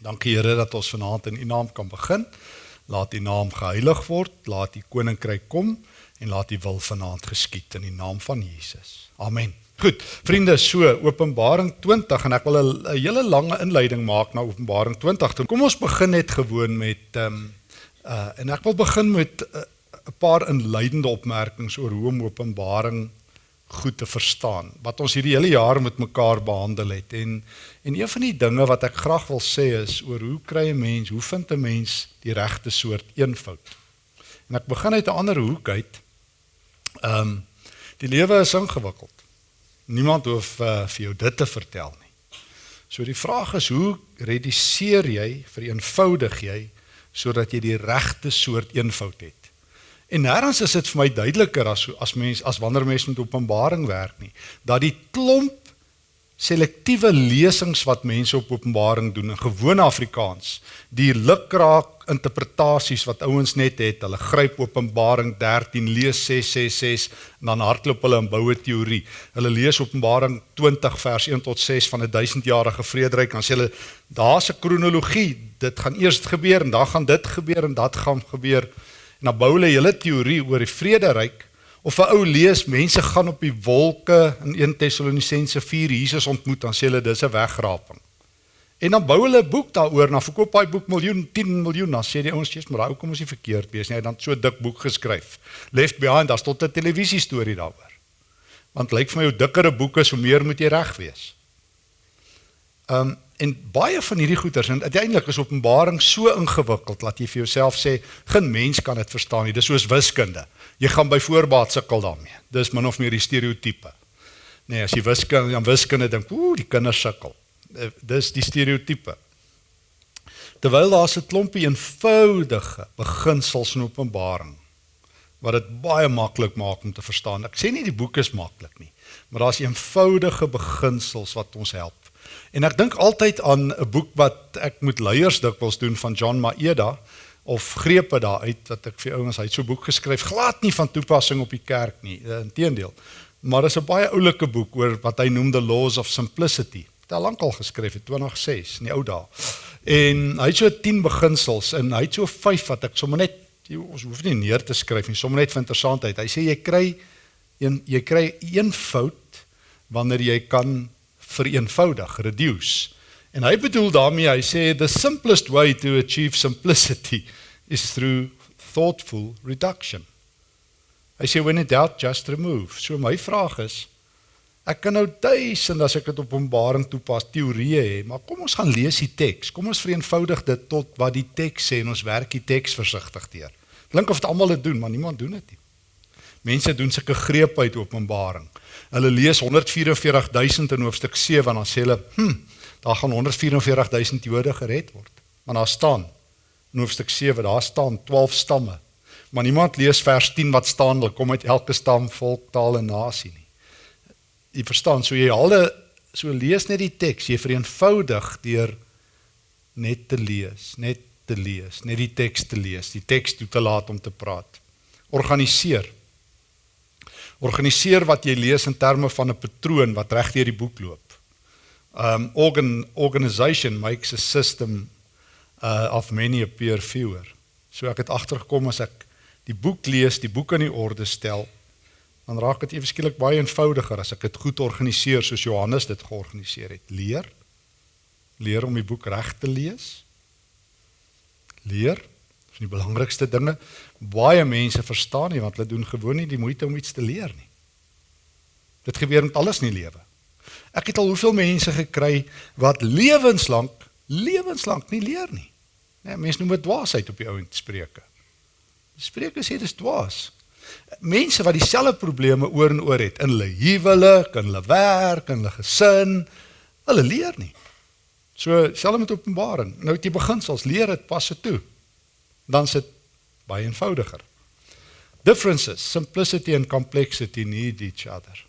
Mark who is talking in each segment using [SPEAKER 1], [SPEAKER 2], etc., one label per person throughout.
[SPEAKER 1] Dankie Here dat ons vanaand in U naam kan begin. Laat U naam geheilig word, laat U koninkryk kom en laat U wil vanaand geskied in die naam van Jesus. Amen. Goed, vriende, so Openbaring 20 en ek wil 'n hele lange inleiding maak na Openbaring 20. Toe kom ons begin net gewoon met ehm um, uh en ek wil begin met uh, 'n paar inleidende opmerkings oor hoe om Openbaring goed te verstaan wat ons hierdie hele jaar met mekaar behandel het en en een van die dinge wat ek graag wil sê is oor hoe kry 'n mens, hoe vind 'n mens die regte soort eenvoud. En ek begin uit 'n ander hoek uit. Ehm um, die lewe is ingewikkeld. Niemand hoef uh, vir jou dit te vertel nie. So die vraag is hoe reduseer jy, vereenvoudig jy sodat jy die regte soort eenvoud het? En nêrens is dit vir my duideliker as as mens as wanneer mens met Openbaring werk nie, dat die klomp selektiewe lesings wat mense op Openbaring doen in gewone Afrikaans, die lukraak interpretasies wat ouens net het, hulle gryp Openbaring 13 lees 666 en dan hardloop hulle en bou 'n teorie. Hulle lees Openbaring 20 vers 1 tot 6 van 'n duisendjarige vrederyk en sê hulle daar's 'n kronologie, dit gaan eers gebeur en dan gaan dit gebeur en dat gaan gebeur. En dan bou hulle hele teorie oor die vrederyk of 'n ou lees mense gaan op die wolke in 1 Tessalonisense 4 Jesus ontmoet dan sê hulle dis 'n wegraping. En dan bou hulle 'n boek daaroor, dan verkoop daai boek miljoen, 10 miljoen, dan sê die ouens jy's maar ou kom ons nie verkeerd wees nie, hy het dan so 'n dik boek geskryf. Left Behind, daar's tot 'n televisie storie daaroor. Want lyk vir my hoe dikker 'n boek is, hoe meer moet jy reg wees. Ehm um, en baie van hierdie goeters en uiteindelik is Openbaring so ingewikkeld dat jy vir jouself sê geen mens kan dit verstaan nie. Dis soos wiskunde. Jy gaan by voorbaat sukkel daarmee. Dis min of meer die stereotipe. Nee, as jy wiskunde aan wiskunde dink, ooh, die kinders sukkel. Eh, dis die stereotipe. Terwyl daar 'n klompie eenvoudige beginsels in Openbaring wat dit baie maklik maak om te verstaan. Ek sê nie die boek is maklik nie, maar daar's eenvoudige beginsels wat ons help. En ek dink altyd aan 'n boek wat ek moet leiers dikwels doen van John Maeda of grepe daaruit wat ek vir ouens hy het so 'n boek geskryf glad nie van toepassing op die kerk nie. Inteendeel. Maar dit is 'n baie oulike boek oor wat hy noem the laws of simplicity. Het al lankal geskryf het 2006 in die ou dae. En hy het so 10 beginsels en hy het so 5 wat ek sommer net jy, ons hoef nie neer te skryf nie sommer net vir interessantheid. Hy sê jy kry een jy kry een fout wanneer jy kan vereenvoudig, reduce. En hy bedoel daarmee, hy sê the simplest way to achieve simplicity is through thoughtful reduction. Hy sê when in doubt just remove. So my vraag is ek kan nou duisend as ek dit op Openbaring toepas teorieë hê, maar kom ons gaan lees die teks. Kom ons vereenvoudig dit tot wat die teks sê en ons werk die teks versigtig deur. Klink of dit almal dit doen, maar niemand doen dit nie. Mense doen sulke grepe uit Openbaring. Hulle lees 144000 in hoofstuk 7 en dan sê hulle, "Hm, daar gaan 144000 Jode gered word." Maar daar staan in hoofstuk 7, daar staan 12 stamme. Maar niemand lees vers 10 wat staan, hulle kom uit elke stam, volk, taal en nasie nie. Jy verstaan, so jy alle so lees net die teks, jy vereenvoudig deur net te lees, net te lees, net die teks te lees, die teks toe te laat om te praat. Organiseer Organiseer wat jy lees in terme van 'n patroon wat reg deur die boek loop. Um organ organization makes a system uh of many appear fewer. So ek het agtergekom as ek die boek lees, die boek in die orde stel, dan raak dit ewe skielik baie eenvoudiger as ek dit goed organiseer soos Johannes dit georganiseer het. Leer leer om die boek reg te lees. Leer van die belangrikste dinge baie mense verstaan nie want hulle doen gewoon nie die moeite om iets te leer nie. Dit gebeur met alles in die lewe. Ek het al hoeveel mense gekry wat lewenslank lewenslank nie leer nie. Nee, mense noem dit dwaasheid op die ouend spreuke. Spreuke sê dis dwaas. Mense wat dieselfde probleme oor en oor het in hulle huwelik, in hulle werk, in hulle gesin, hulle leer nie. So selfs met Openbaring. Nou jy beginsels, leer dit pas se toe dan is dit baie eenvoudiger. Differences, simplicity and complexity need each other.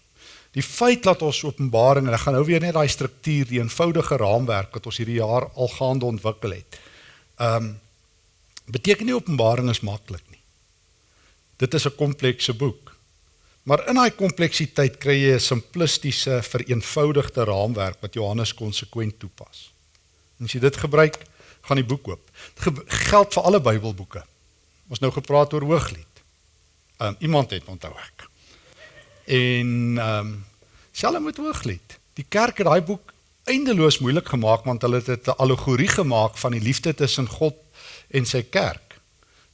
[SPEAKER 1] Die feit dat ons Openbaring en ek gaan nou weer net daai struktuur, die eenvoudige raamwerk wat ons hierdie jaar al gaande ontwikkel het. Um beteken nie Openbaring is maklik nie. Dit is 'n komplekse boek. Maar in daai kompleksiteit kry jy 'n simplistiese, vereenvoudigde raamwerk wat Johannes konsekwent toepas. En as jy dit gebruik, gaan die boek oop. Dit geld vir alle Bybelboeke. Ons nou gepraat oor Hooglied. Ehm um, iemand het onthou ek. En ehm um, selfs met Hooglied. Die kerk het daai boek eindeloos moeilik gemaak want hulle het dit 'n allegorie gemaak van die liefde tussen God en sy kerk.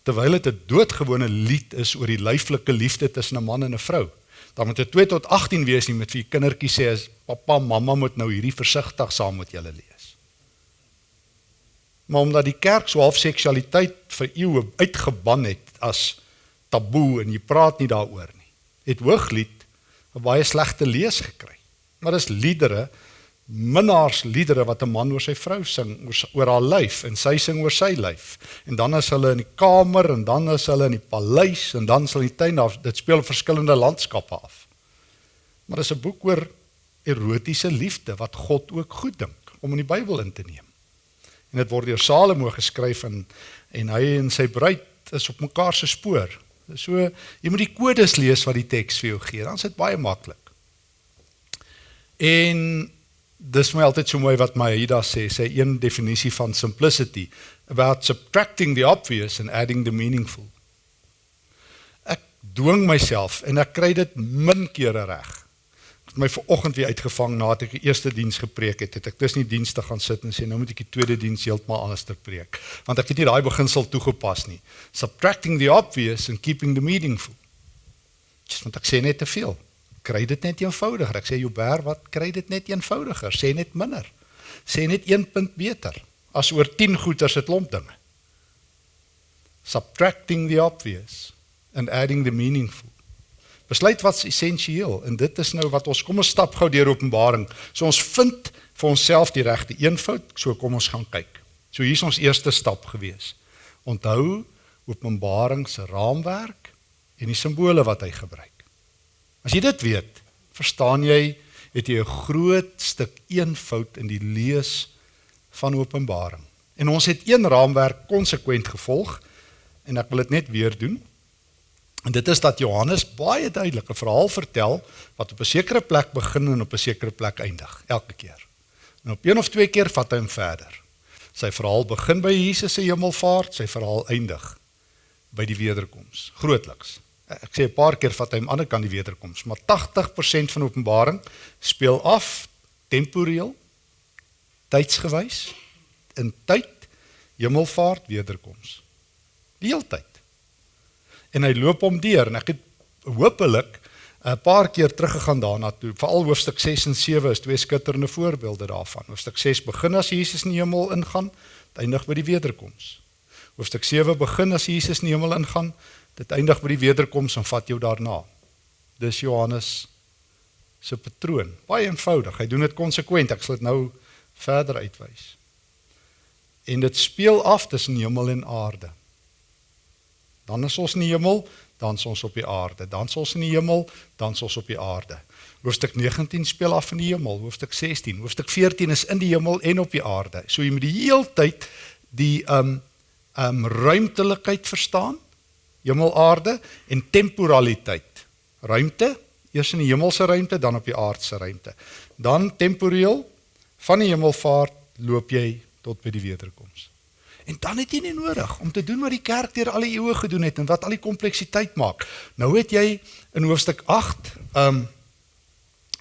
[SPEAKER 1] Terwyl dit 'n doodgewone lied is oor die lyflike liefde tussen 'n man en 'n vrou. Dan moet dit 2 tot 18 wees nie met vir kindertjies sê as pappa, mamma moet nou hierdie versigtig saam met julle lees. Maar omdat die kerk so half seksualiteit vir eeue uitgeban het as taboe en jy praat nie daaroor nie, het Hooglied 'n baie slegte lees gekry. Maar dis liedere minnaarsliedere wat 'n man oor sy vrou sing oor, oor haar lyf en sy sing oor sy lyf. En dan is hulle in die kamer en dan is hulle in die paleis en dan sal die tuin af dit speel verskillende landskappe af. Maar dis 'n boek oor erotiese liefde wat God ook goed dink om in die Bybel in te neem. En dit word deur Salomo geskryf en en hy en sy bruid is op mekaar se spoor. So jy moet die kodes lees wat die teks vir jou gee. Dan is dit baie maklik. En dis my altyd so mooi wat Maida sê, sê een definisie van simplicity about subtracting the obvious and adding the meaningful. Ek dwing myself en ek kry dit min kere reg. Het my vanoggend weer uitgevang nadat ek die eerste diens gepreek het, het ek tussen die dienste gaan sit en sê nou moet ek die tweede diens heeltemal anders te preek, want ek het nie daai beginsel toegepas nie. Subtracting the obvious and keeping the meaningful. Dis want ek sê net te veel kry dit net eenvoudiger. Ek sê Joubert, wat kry dit net eenvoudiger? Sê net minder. Sê net 1 punt beter as oor 10 goeters se klomp dinge. Subtracting the obvious and adding the meaningful. Besluit wat's essensieel en dit is nou wat ons kom ons stap gou deur Openbaring. So ons vind vir onsself die regte eenvoud, so kom ons gaan kyk. So hier's ons eerste stap gewees. Onthou Openbaring se raamwerk en die simbole wat hy gebruik. As jy dit weet, verstaan jy het jy 'n groot stuk eenvoud in die lees van Openbaring. En ons het een raamwerk konsekwent gevolg en ek wil dit net weer doen. En dit is dat Johannes baie duidelik 'n verhaal vertel wat op 'n sekere plek begin en op 'n sekere plek eindig, elke keer. En op een of twee keer vat hy hom verder. Sy verhaal begin by Jesus se hemelvaart, sy verhaal eindig by die wederkoms, grootliks ek sê 'n paar keer vat hy aan die ander kant die wederkoms, maar 80% van Openbaring speel af temporeel tydsgewys in tyd hemelvaart wederkoms. Die heeltyd. En hy loop hom deur en ek het hopelik 'n paar keer teruggegaan daarna toe. Veral hoofstuk 6 en 7 is twee skitterende voorbeelde daarvan. Hoofstuk 6 begin as Jesus in die hemel ingaan, eindig by die wederkoms. Hoofstuk 7 begin as Jesus in die hemel ingaan, Dit eindig by die wederkoms en vat jou daarna. Dis Johannes se patroon. Baie eenvoudig. Hy doen dit konsekwent. Ek sal dit nou verder uitwys. En dit speel af tussen hemel en aarde. Dan is ons in die hemel, dan is ons op die aarde. Dan is ons in die hemel, dan is ons op die aarde. Hoofstuk 19 speel af in die hemel, hoofstuk 16, hoofstuk 14 is in die hemel en op die aarde. So jy moet die heeltyd die um um ruimtelikheid verstaan hemel aarde en temporaliteit. Ruimte, eers in die hemelse ruimte, dan op die aardse ruimte. Dan temporeel van die hemelvaart loop jy tot by die wederkoms. En dan het jy nie nodig om te doen wat die kerk deur al die eeue gedoen het en wat al die kompleksiteit maak. Nou het jy in hoofstuk 8 ehm um,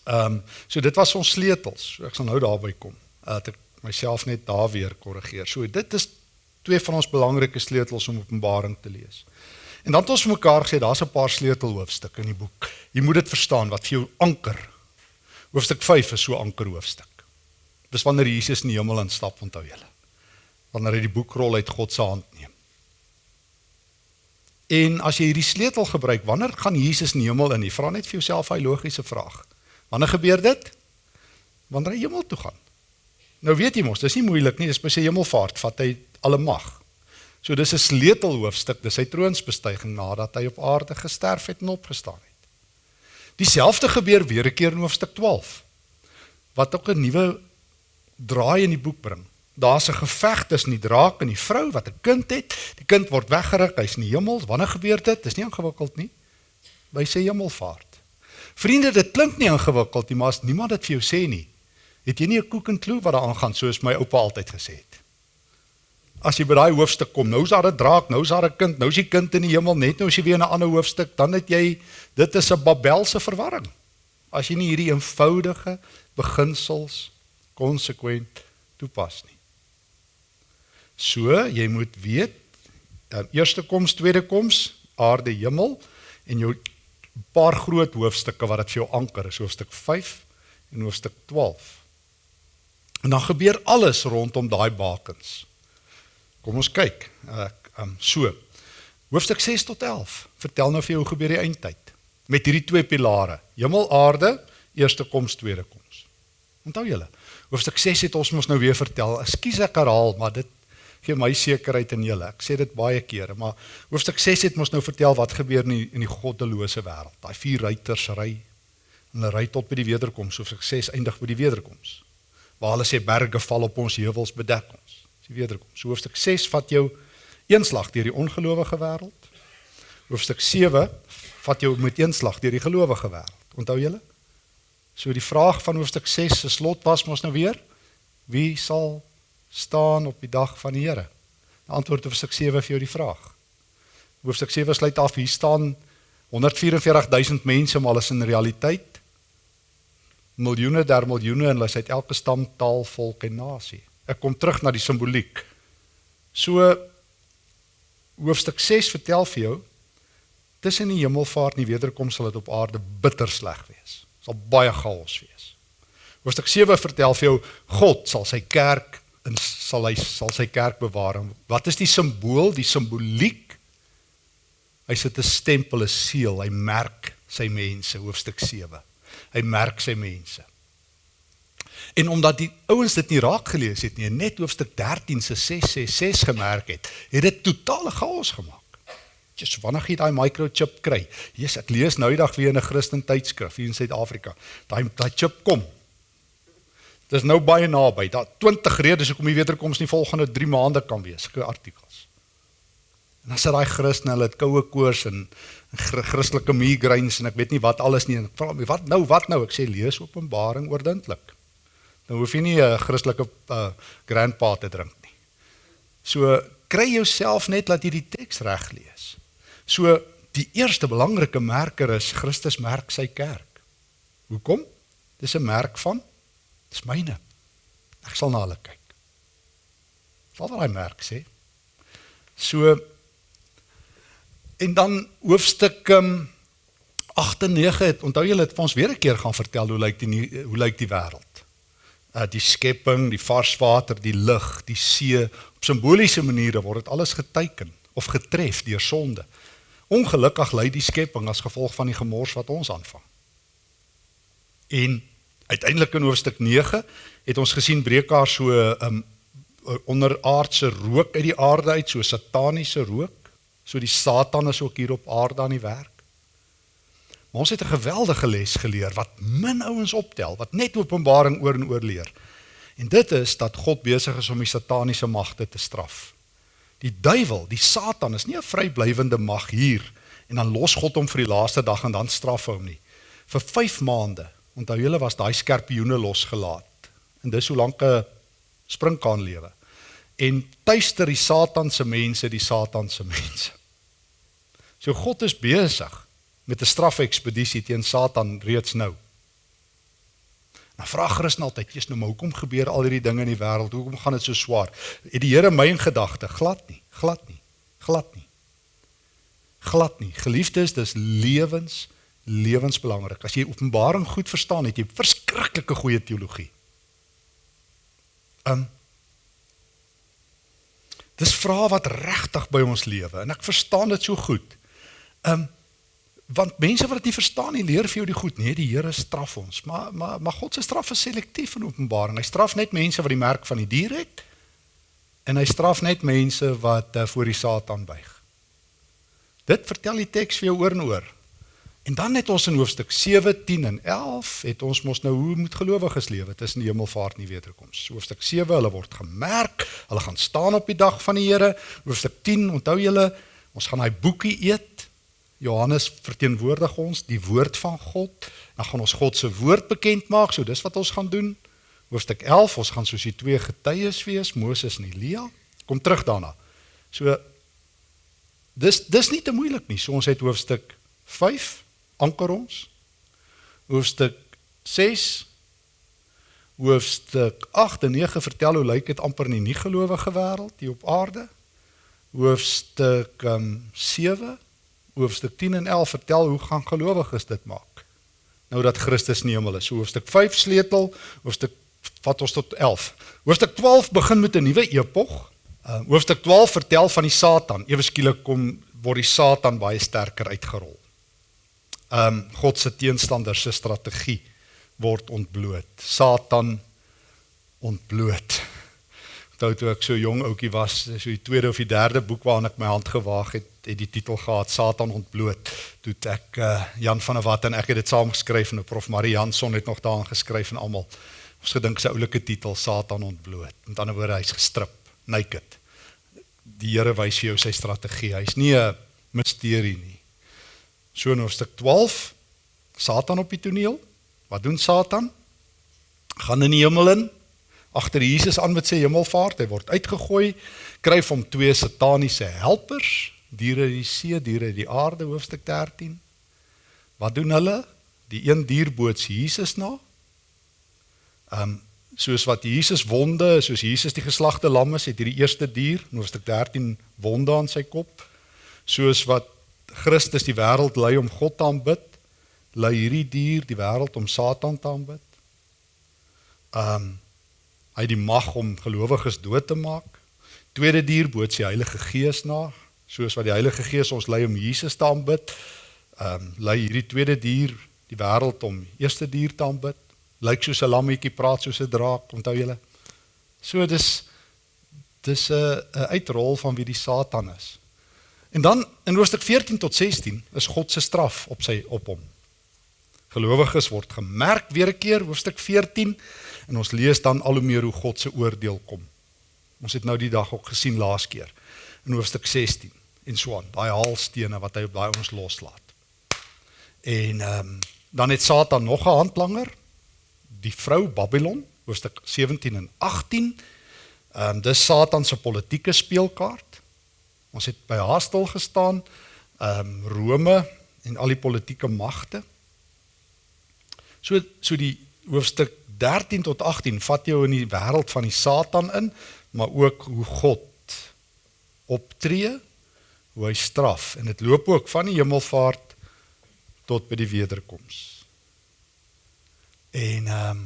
[SPEAKER 1] ehm um, so dit was ons sleutels. So ek sal nou daarby kom. Dat ek myself net daar weer korrigeer. So dit is twee van ons belangrike sleutels om Openbaring te lees. En dan het ons vir mekaar gesê daar's 'n paar sleutelhoofstukke in die boek. Jy moet dit verstaan wat vir jou anker. Hoofstuk 5 is so anker hoofstuk. Dis wanneer Jesus in die hemel instap, onthou julle. Wanneer hy die boekrol uit God se hand neem. En as jy hierdie sleutel gebruik, wanneer gaan Jesus in die hemel in? Jy vra net vir jouself daai logiese vraag. Wanneer gebeur dit? Wanneer hy hemel toe gaan. Nou weet jy mos, dis nie moeilik nie, dis by sy hemelvaart vat hy alle mag. So dis 'n sleutelhoofstuk, dis sy troonsbestuiging nadat hy op aarde gesterf het en opgestaan het. Dieselfde gebeur weer 'n keer in hoofstuk 12 wat ook 'n nuwe draai in die boek bring. Daar's 'n geveg tussen die draak en die vrou wat 'n kind het. Die kind word weggeruk, hy's in die hemel. Wanneer gebeur dit? Dis nie ingewikkeld nie. By sy hemelvaart. Vriende, dit klink nie ingewikkeld nie, maar as niemand dit vir jou sê nie, het jy nie 'n koek en klou wat daar aangaan soos my oupa altyd gesê het. as jy by daai hoofstuk kom, nou's daar 'n draak, nou's daar 'n kind, nou's die kind in die hemel, net nou as jy weer in 'n ander hoofstuk, dan het jy dit is 'n Babelse verwarring. As jy nie hierdie eenvoudige beginsels konsekwent toepas nie. So, jy moet weet, dan eerste koms, tweede koms, aarde, hemel en jou paar groot hoofstukke wat dit vir jou anker is, hoofstuk 5 en hoofstuk 12. En dan gebeur alles rondom daai bakens. Kom ons kyk. Ek uh, um so. Hoofstuk 6 tot 11. Vertel nou vir jou hoe gebeur die eindtyd met hierdie twee pilare. Hemel, aarde, eerste koms, tweede koms. Onthou julle. Hoofstuk 6 het ons mos nou weer vertel. Ekskuus ek herhaal, maar dit gee my sekerheid in julle. Ek sê dit baie kere, maar hoofstuk 6 het ons nou vertel wat gebeur in die, in die goddelose wêreld. Daai vier ruiters ry en hulle ry tot by die wederkoms. Hoofstuk 6 eindig by die wederkoms waar hulle sê berge val op ons heuwels bedek ons. Dis die wederkom. So hoofstuk 6 vat jou eenslag deur die ongelowige wêreld. Hoofstuk 7 vat jou met eenslag deur die gelowige wêreld. Onthou julle? So die vraag van hoofstuk 6 se slot was mos nou weer: Wie sal staan op die dag van die Here? Die antwoord op hoofstuk 7 vir jou die vraag. Hoofstuk 7 sluit af hier staan 144000 mense maar alles in realiteit miljoene der miljoene en hulle uit elke stam, taal, volk en nasie. Ek kom terug na die simboliek. So hoofstuk 6 vertel vir jou tussen die hemelvaart en die wederkoms sal dit op aarde bitter sleg wees. Sal baie chaos wees. Hoofstuk 7 vertel vir jou God sal sy kerk en sal hy sal sy kerk bewaar. Wat is die simbool, die simboliek? Hy sit 'n stempel, 'n seël, hy merk sy mense, hoofstuk 7 hy merk sy mense. En omdat die ouens dit nie raak gelees het nie, net hoofstuk 13 se 666 gemerk het, het dit totale chaos gemaak. Just wanneer jy daai microchip kry. Jesus, ek lees nou die dag weer in 'n Christen tydskrif hier in Suid-Afrika. Daai daai chip kom. Dit is nou baie naby. Daar 20 redes hoekom die wederkoms nie volgende 3 maande kan wees. Sulke artikels. En dan sit daai Christen, hulle het koue koors en Christelike migraines en ek weet nie wat alles nie. Ek vra my wat nou, wat nou? Ek sê lees Openbaring oordentlik. Dan hoef jy nie 'n Christelike uh, grandpa te drink nie. So kry jouself net laat jy die teks reg lees. So die eerste belangrike merker is Christus merk sy kerk. Hoekom? Dis 'n merk van dis myne. Ek sal na hulle kyk. Wat wil hy merk sê? So En dan hoofstuk um, 8 en 9 het onthou julle het vir ons weer 'n keer gaan vertel hoe lyk die hoe lyk die wêreld. Uh die skepping, die vars water, die lug, die see, op simboliese maniere word dit alles geteken of getref deur sonde. Ongelukkig lei die skepping as gevolg van die gemors wat ons aanvang. En uiteindelik in hoofstuk 9 het ons gesien breek daar so 'n um, onderaardse rook uit die aarde uit, so sataniese rook So die Satan is ook hier op aarde aan die werk. Maar ons het 'n geweldige les geleer wat min ouens optel, wat net Openbaring oor en oor leer. En dit is dat God besig is om die sataniese magte te straf. Die duiwel, die Satan is nie 'n vryblywende mag hier en dan los God hom vir die laaste dag en dan straf hy hom nie. Vir 5 maande, onthou julle was daai skerpioene losgelaat. En dis hoe lank 'n sprinkaan lewe en tuister die Satan se mense die Satan se mense. So God is besig met 'n strafekspedisie teen Satan reeds nou. Nou vra Christen altyd, "Jesus, nou maar hoekom gebeur al hierdie dinge in die wêreld? Hoekom gaan dit so swaar?" Het die Here my in gedagte glad nie, glad nie, glad nie. Glad nie. Geliefdes, dis lewens lewensbelangrik. As jy Openbaring goed verstaan, het jy verskriklike goeie teologie. Um Dis vrae wat regtig by ons lewe en ek verstaan dit so goed. Um, want mense wat dit nie verstaan nie, leer vir jou die goed. Nee, die Here straf ons, maar maar maar God se straf is selektief in Openbaring. Hy straf net mense wat die merk van die dier het en hy straf net mense wat uh, voor die Satan buig. Dit vertel die teks vir jou oor en oor. En dan het ons in hoofstuk 7, 10 en 11 het ons mos nou hoe moet gelowiges lewe tussen die hemelvaart en die wederkoms. Hoofstuk 7, hulle word gemerk, hulle gaan staan op die dag van die Here. Hoofstuk 10, onthou julle, ons gaan daai boekie eet. Johannes verteenwoordig ons die woord van God. Dan gaan ons God se woord bekend maak, so dis wat ons gaan doen. Hoofstuk 11, ons gaan soos die twee getuies wees, Moses en Elia. Kom terug daarna. So dis dis nie te moeilik nie. So ons het hoofstuk 5 anker ons. Hoofstuk 6 hoofstuk 8 en 9 vertel hoe lyk dit amper in die nie-gelowige wêreld hier op aarde. Hoofstuk um, 7 hoofstuk 10 en 11 vertel hoe gaan gelowiges dit maak. Nou dat Christus in die hemel is. So hoofstuk 5 sleutel, hoofstuk vat ons tot 11. Hoofstuk 12 begin met 'n nuwe epog. Uh, hoofstuk 12 vertel van die Satan. Ewe skielik kom word die Satan baie sterker uitgerol. Ehm um, God se teenstander se strategie word ontbloot. Satan ontbloot. Onthou toe ek so jong ouetjie was, so die tweede of die derde boek waaraan ek my hand gewaag het, het die titel gehad Satan ontbloot. Toe ek uh, Jan van der Walt en ek het dit saam geskryf en Prof Marie Janson het nog daarin geskryf en almal. Ons gedink sy oulike titel Satan ontbloot. Met ander woorde hy's gestrip, naked. Die Here wys vir jou sy strategie. Hy's nie 'n misterie nie. So in hoofstuk 12 Satan op die toneel. Wat doen Satan? Gaan in die hemel in agter Jesus aan met sy hemelvaart. Hy word uitgegooi, kry hom twee sataniese helpers, diere die see, diere die aarde hoofstuk 13. Wat doen hulle? Die een dier boots Jesus na. Ehm um, soos wat Jesus wonde, soos Jesus die geslagte lam is, het hierdie eerste dier, hoofstuk 13, wonde aan sy kop. Soos wat Christus die wêreld lei om God te aanbid, lei hierdie dier die wêreld om Satan te aanbid. Ehm um, hy het die mag om gelowiges dood te maak. Tweede dier boots die Heilige Gees na, soos wat die Heilige Gees ons lei om Jesus te aanbid. Ehm um, lei hierdie tweede dier die wêreld om eerste dier te aanbid. Lyk soos 'n lammetjie, praat soos 'n draak, onthou julle? So dis dis 'n 'n uitrol van wie die Satan is. En dan in hoofstuk 14 tot 16 is God se straf op sy op hom. Gelowiges word gemerk weer 'n keer hoofstuk 14 en ons lees dan al hoe meer hoe God se oordeel kom. Ons het nou die dag ook gesien laas keer in hoofstuk 16 en so aan, daai haalstene wat hy op daai ons loslaat. En ehm um, dan het Satan nog 'n handlanger, die vrou Babylon, hoofstuk 17 en 18. Ehm um, dis Satan se politieke speelkaart. Ons het by haar stil gestaan, ehm um, Rome en al die politieke magte. So so die hoofstuk 13 tot 18 vat jou in die wêreld van die Satan in, maar ook hoe God optree, hoe hy straf en dit loop ook van die hemelvaart tot by die wederkoms. En ehm um,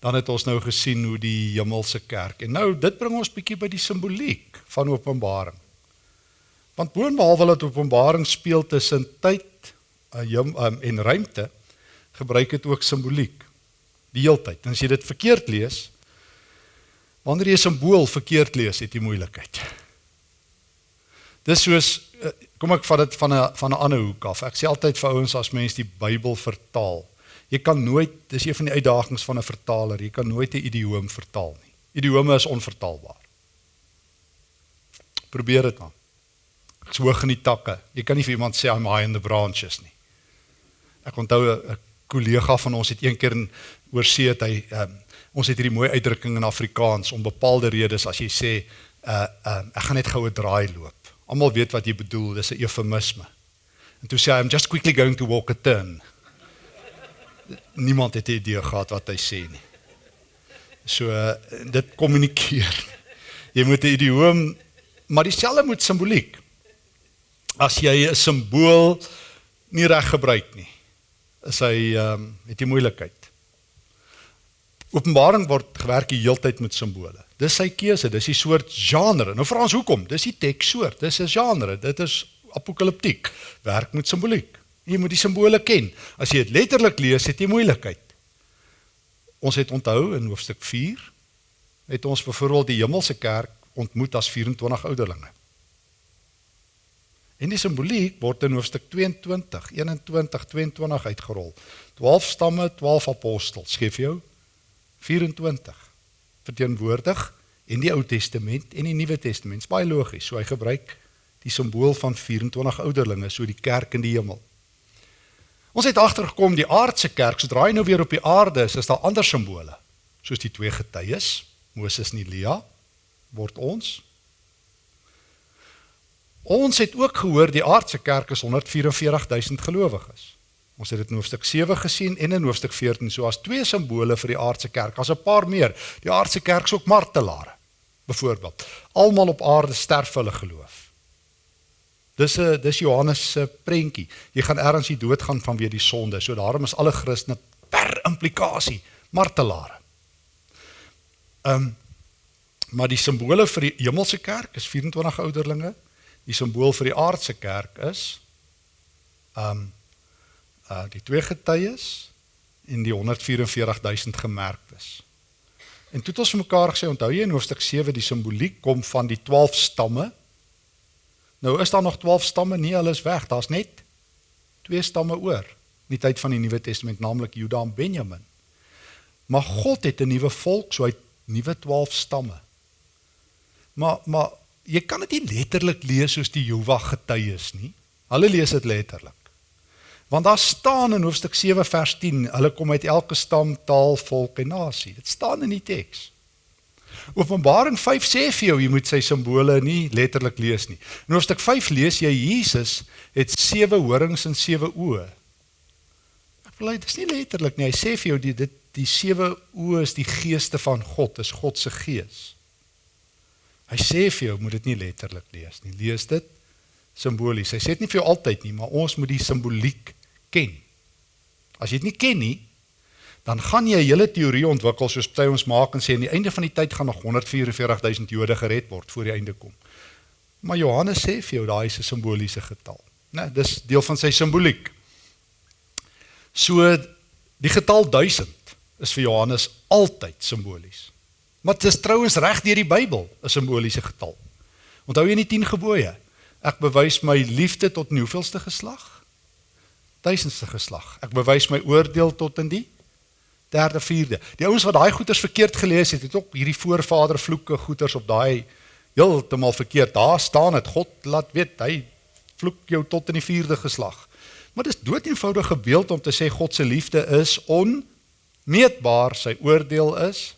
[SPEAKER 1] dan het ons nou gesien hoe die hemelse kerk en nou dit bring ons bietjie by die simboliek van Openbaring. Want boonbehalwe dat Openbaring speel tussen tyd um, en ruimte, gebruik dit ook simboliek die heeltyd. En as jy dit verkeerd lees, wanneer jy 'n simbool verkeerd lees, het jy moeilikheid. Dis soos eh, kom ek vat dit van 'n van 'n ander hoek af. Ek sê altyd vir ouens as mense die Bybel vertaal, jy kan nooit, dis een van die uitdagings van 'n vertaler, jy kan nooit 'n idioom vertaal nie. Idiome is onvertaalbaar. Probeer dit maar. Ek's hoog in die takke. Jy kan nie vir iemand sê I'm high in the branches nie. Ek onthou 'n kollega van ons het een keer in oorsee het hy um, ons het hierdie mooi uitdrukking in Afrikaans om bepaalde redes as jy sê uh, uh ek gaan net goue draai loop. Almal weet wat jy bedoel, dis 'n eufemisme. En toe sê hy I'm just quickly going to walk a turn. Niemand het 'n idee gehad wat hy sê nie. So uh, dit kommunikeer. Jy moet 'n idioom maar dieselfde moet simboliek. As jy 'n simbool nie reg gebruik nie, is hy ehm um, het jy moeilikheid. Openbaring word gewerk die heeltyd met simbole. Dis sy keuse, dis die soort genre. Nou vra ons hoekom? Dis die tekssoort, dis 'n genre. Dit is apokaliptiek. Werk met simboliek. Jy moet die simbole ken. As jy dit letterlik lees, het jy moeilikheid. Ons het onthou in hoofstuk 4 het ons byvoorbeeld die hemelse kerk ontmoet as 24 ouderlinge. En die simboliek word in hoofstuk 22, 21, 22 uitgerol. 12 stamme, 12 apostels, skryf jou 24 verteenwoordig in die Ou Testament en die Nuwe Testament. Baie logies. So hy gebruik die simbool van 24 ouderlinge, so die kerk in die hemel. Ons het agtergekom die aardse kerk, sodra hy nou weer op die aarde is, is daar ander simbole, soos die twee getuies, Moses en Elia, word ons. Ons het ook gehoor die aardse kerk is 144000 gelowiges. Ons het dit in hoofstuk 7 gesien en in hoofstuk 14 so as twee simbole vir die aardse kerk. As 'n paar meer. Die aardse kerk is ook martelare. Byvoorbeeld, almal op aarde sterf vir hulle geloof. Dis 'n dis Johannes se prentjie. Jy gaan ergens die dood gaan vanweë die sonde. So daarom is alle Christene per implikasie martelare. Ehm um, maar die simbole vir die hemelse kerk is 24 ouderlinge. Die simbool vir die aardse kerk is ehm um, uh die twee getuies en die 144000 gemerktes. En toe het ons vir mekaar gesê, onthou jy in hoofstuk 7 die simboliek kom van die 12 stamme Nou is daar nog 12 stamme, nie hulle is weg, daar's net twee stamme oor in die tyd van die Nuwe Testament, naamlik Juda en Benjamin. Maar God het 'n nuwe volk, so hy het nuwe 12 stamme. Maar maar jy kan dit nie letterlik lees soos die Jehova getuies nie. Hulle lees dit letterlik. Want daar staan in hoofstuk 7 vers 10, hulle kom uit elke stam, taal, volk en nasie. Dit staan in die teks. Openbaring 5 sê vir jou jy moet sy simbole nie letterlik lees nie. In hoofstuk 5 lees jy Jesus het sewe horings en sewe oë. Ek wil dit is nie letterlik nie. Hy sê vir jou die dit die sewe oë is die geeste van God, is God se gees. Hy sê vir jou moet dit nie letterlik lees nie. Lees dit simbolies. Hy sê dit nie vir jou altyd nie, maar ons moet die simboliek ken. As jy dit nie ken nie, dan gaan jy 'n hele teorie ontwikkel soos party ons maak en sê aan die einde van die tyd gaan nog 144000 Jode gered word voor die einde kom. Maar Johannes sê vir jou daai is 'n simboliese getal. Né, nee, dis deel van sy simboliek. So die getal 1000 is vir Johannes altyd simbolies. Maar dit is trouens reg deur die Bybel 'n simboliese getal. Onthou jy die 10 gebooie? Ek bewys my liefde tot die hoeveelste geslag? Duisendste geslag. Ek bewys my oordeel tot in die derde, vierde. Die ouens wat daai goeters verkeerd gelees het, het ook hierdie voorvader vloeke goeters op daai heeltemal verkeerd. Daar staan dit God laat weet hy vloek jou tot in die vierde geslag. Maar dis dood eenvoudige beeld om te sê God se liefde is onmeetbaar, sy oordeel is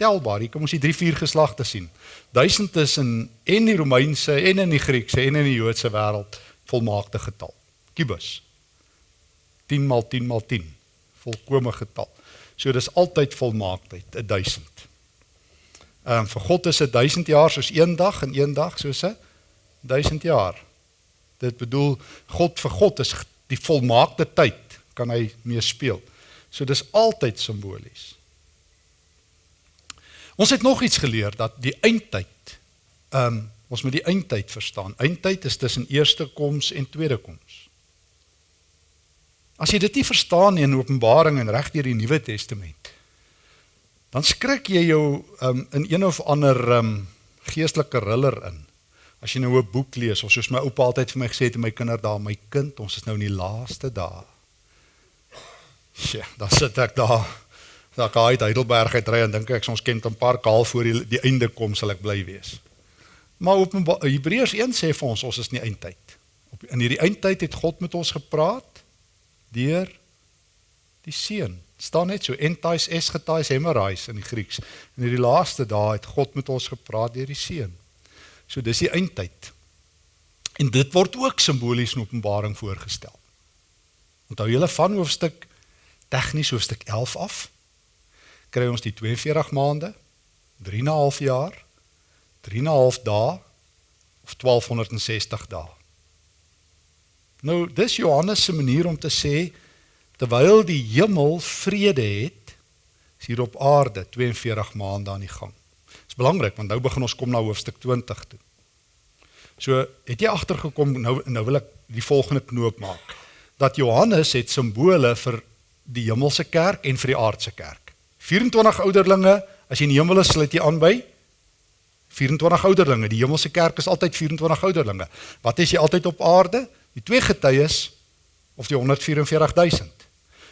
[SPEAKER 1] telbaar. Hier kom ons die drie vier geslagte sien. Duisend is in en die Romeinse en in die Griekse en in die Joodse wêreld volmaakte getal. Kubus. 10 maal 10 maal 10 volkomme getal. So dis altyd volmaaktheid, 1000. Ehm um, vir God is 1000 jaar soos een dag en een dag soos 'n 1000 jaar. Dit bedoel God vir God is die volmaakte tyd kan hy mee speel. So dis altyd simbolies. Ons het nog iets geleer dat die eindtyd ehm um, ons moet die eindtyd verstaan. Eindtyd is tussen eerste koms en tweede koms. As jy dit nie verstaan nie in Openbaring en reg deur die Nuwe Testament, dan skrik jy jou um, in een of ander um, geestelike riller in. As jy nou 'n boek lees of soos my oupa altyd vir my gesê het, my kinder daar, my kind, ons is nou in die laaste dae. Ja, dan sit ek daar. Daar gaan uit Heidelberg uit ry en dink ek ons ken 'n paar kaal voor die, die einde kom sal ek bly wees. Maar op Hebreërs 1 sê vir ons ons is in die eindtyd. Op in hierdie eindtyd het God met ons gepraat deur die seun. staan net so entais esgetais hemerais in die Grieks. In hierdie laaste dae het God met ons gepraat deur die seun. So dis die eindtyd. En dit word ook simbolies in Openbaring voorgestel. Onthou julle van hoofstuk tegnies hoofstuk 11 af kry ons die 42 maande, 3 en 'n half jaar, 3 en 'n half dae of 1260 dae. Nou, dis Johannes se manier om te sê terwyl die hemel vrede het, is hier op aarde 42 maande aan die gang. Dis belangrik want nou begin ons kom na hoofstuk 20 toe. So, het jy agtergekom nou nou wil ek die volgende knoop maak dat Johannes het simbole vir die hemelse kerk en vir die aardse kerk. 24 ouderlinge, as jy in die hemel is, sluit jy aan by 24 ouderlinge. Die hemelse kerk is altyd 24 ouderlinge. Wat is jy altyd op aarde? Die twee getuies of die 144000.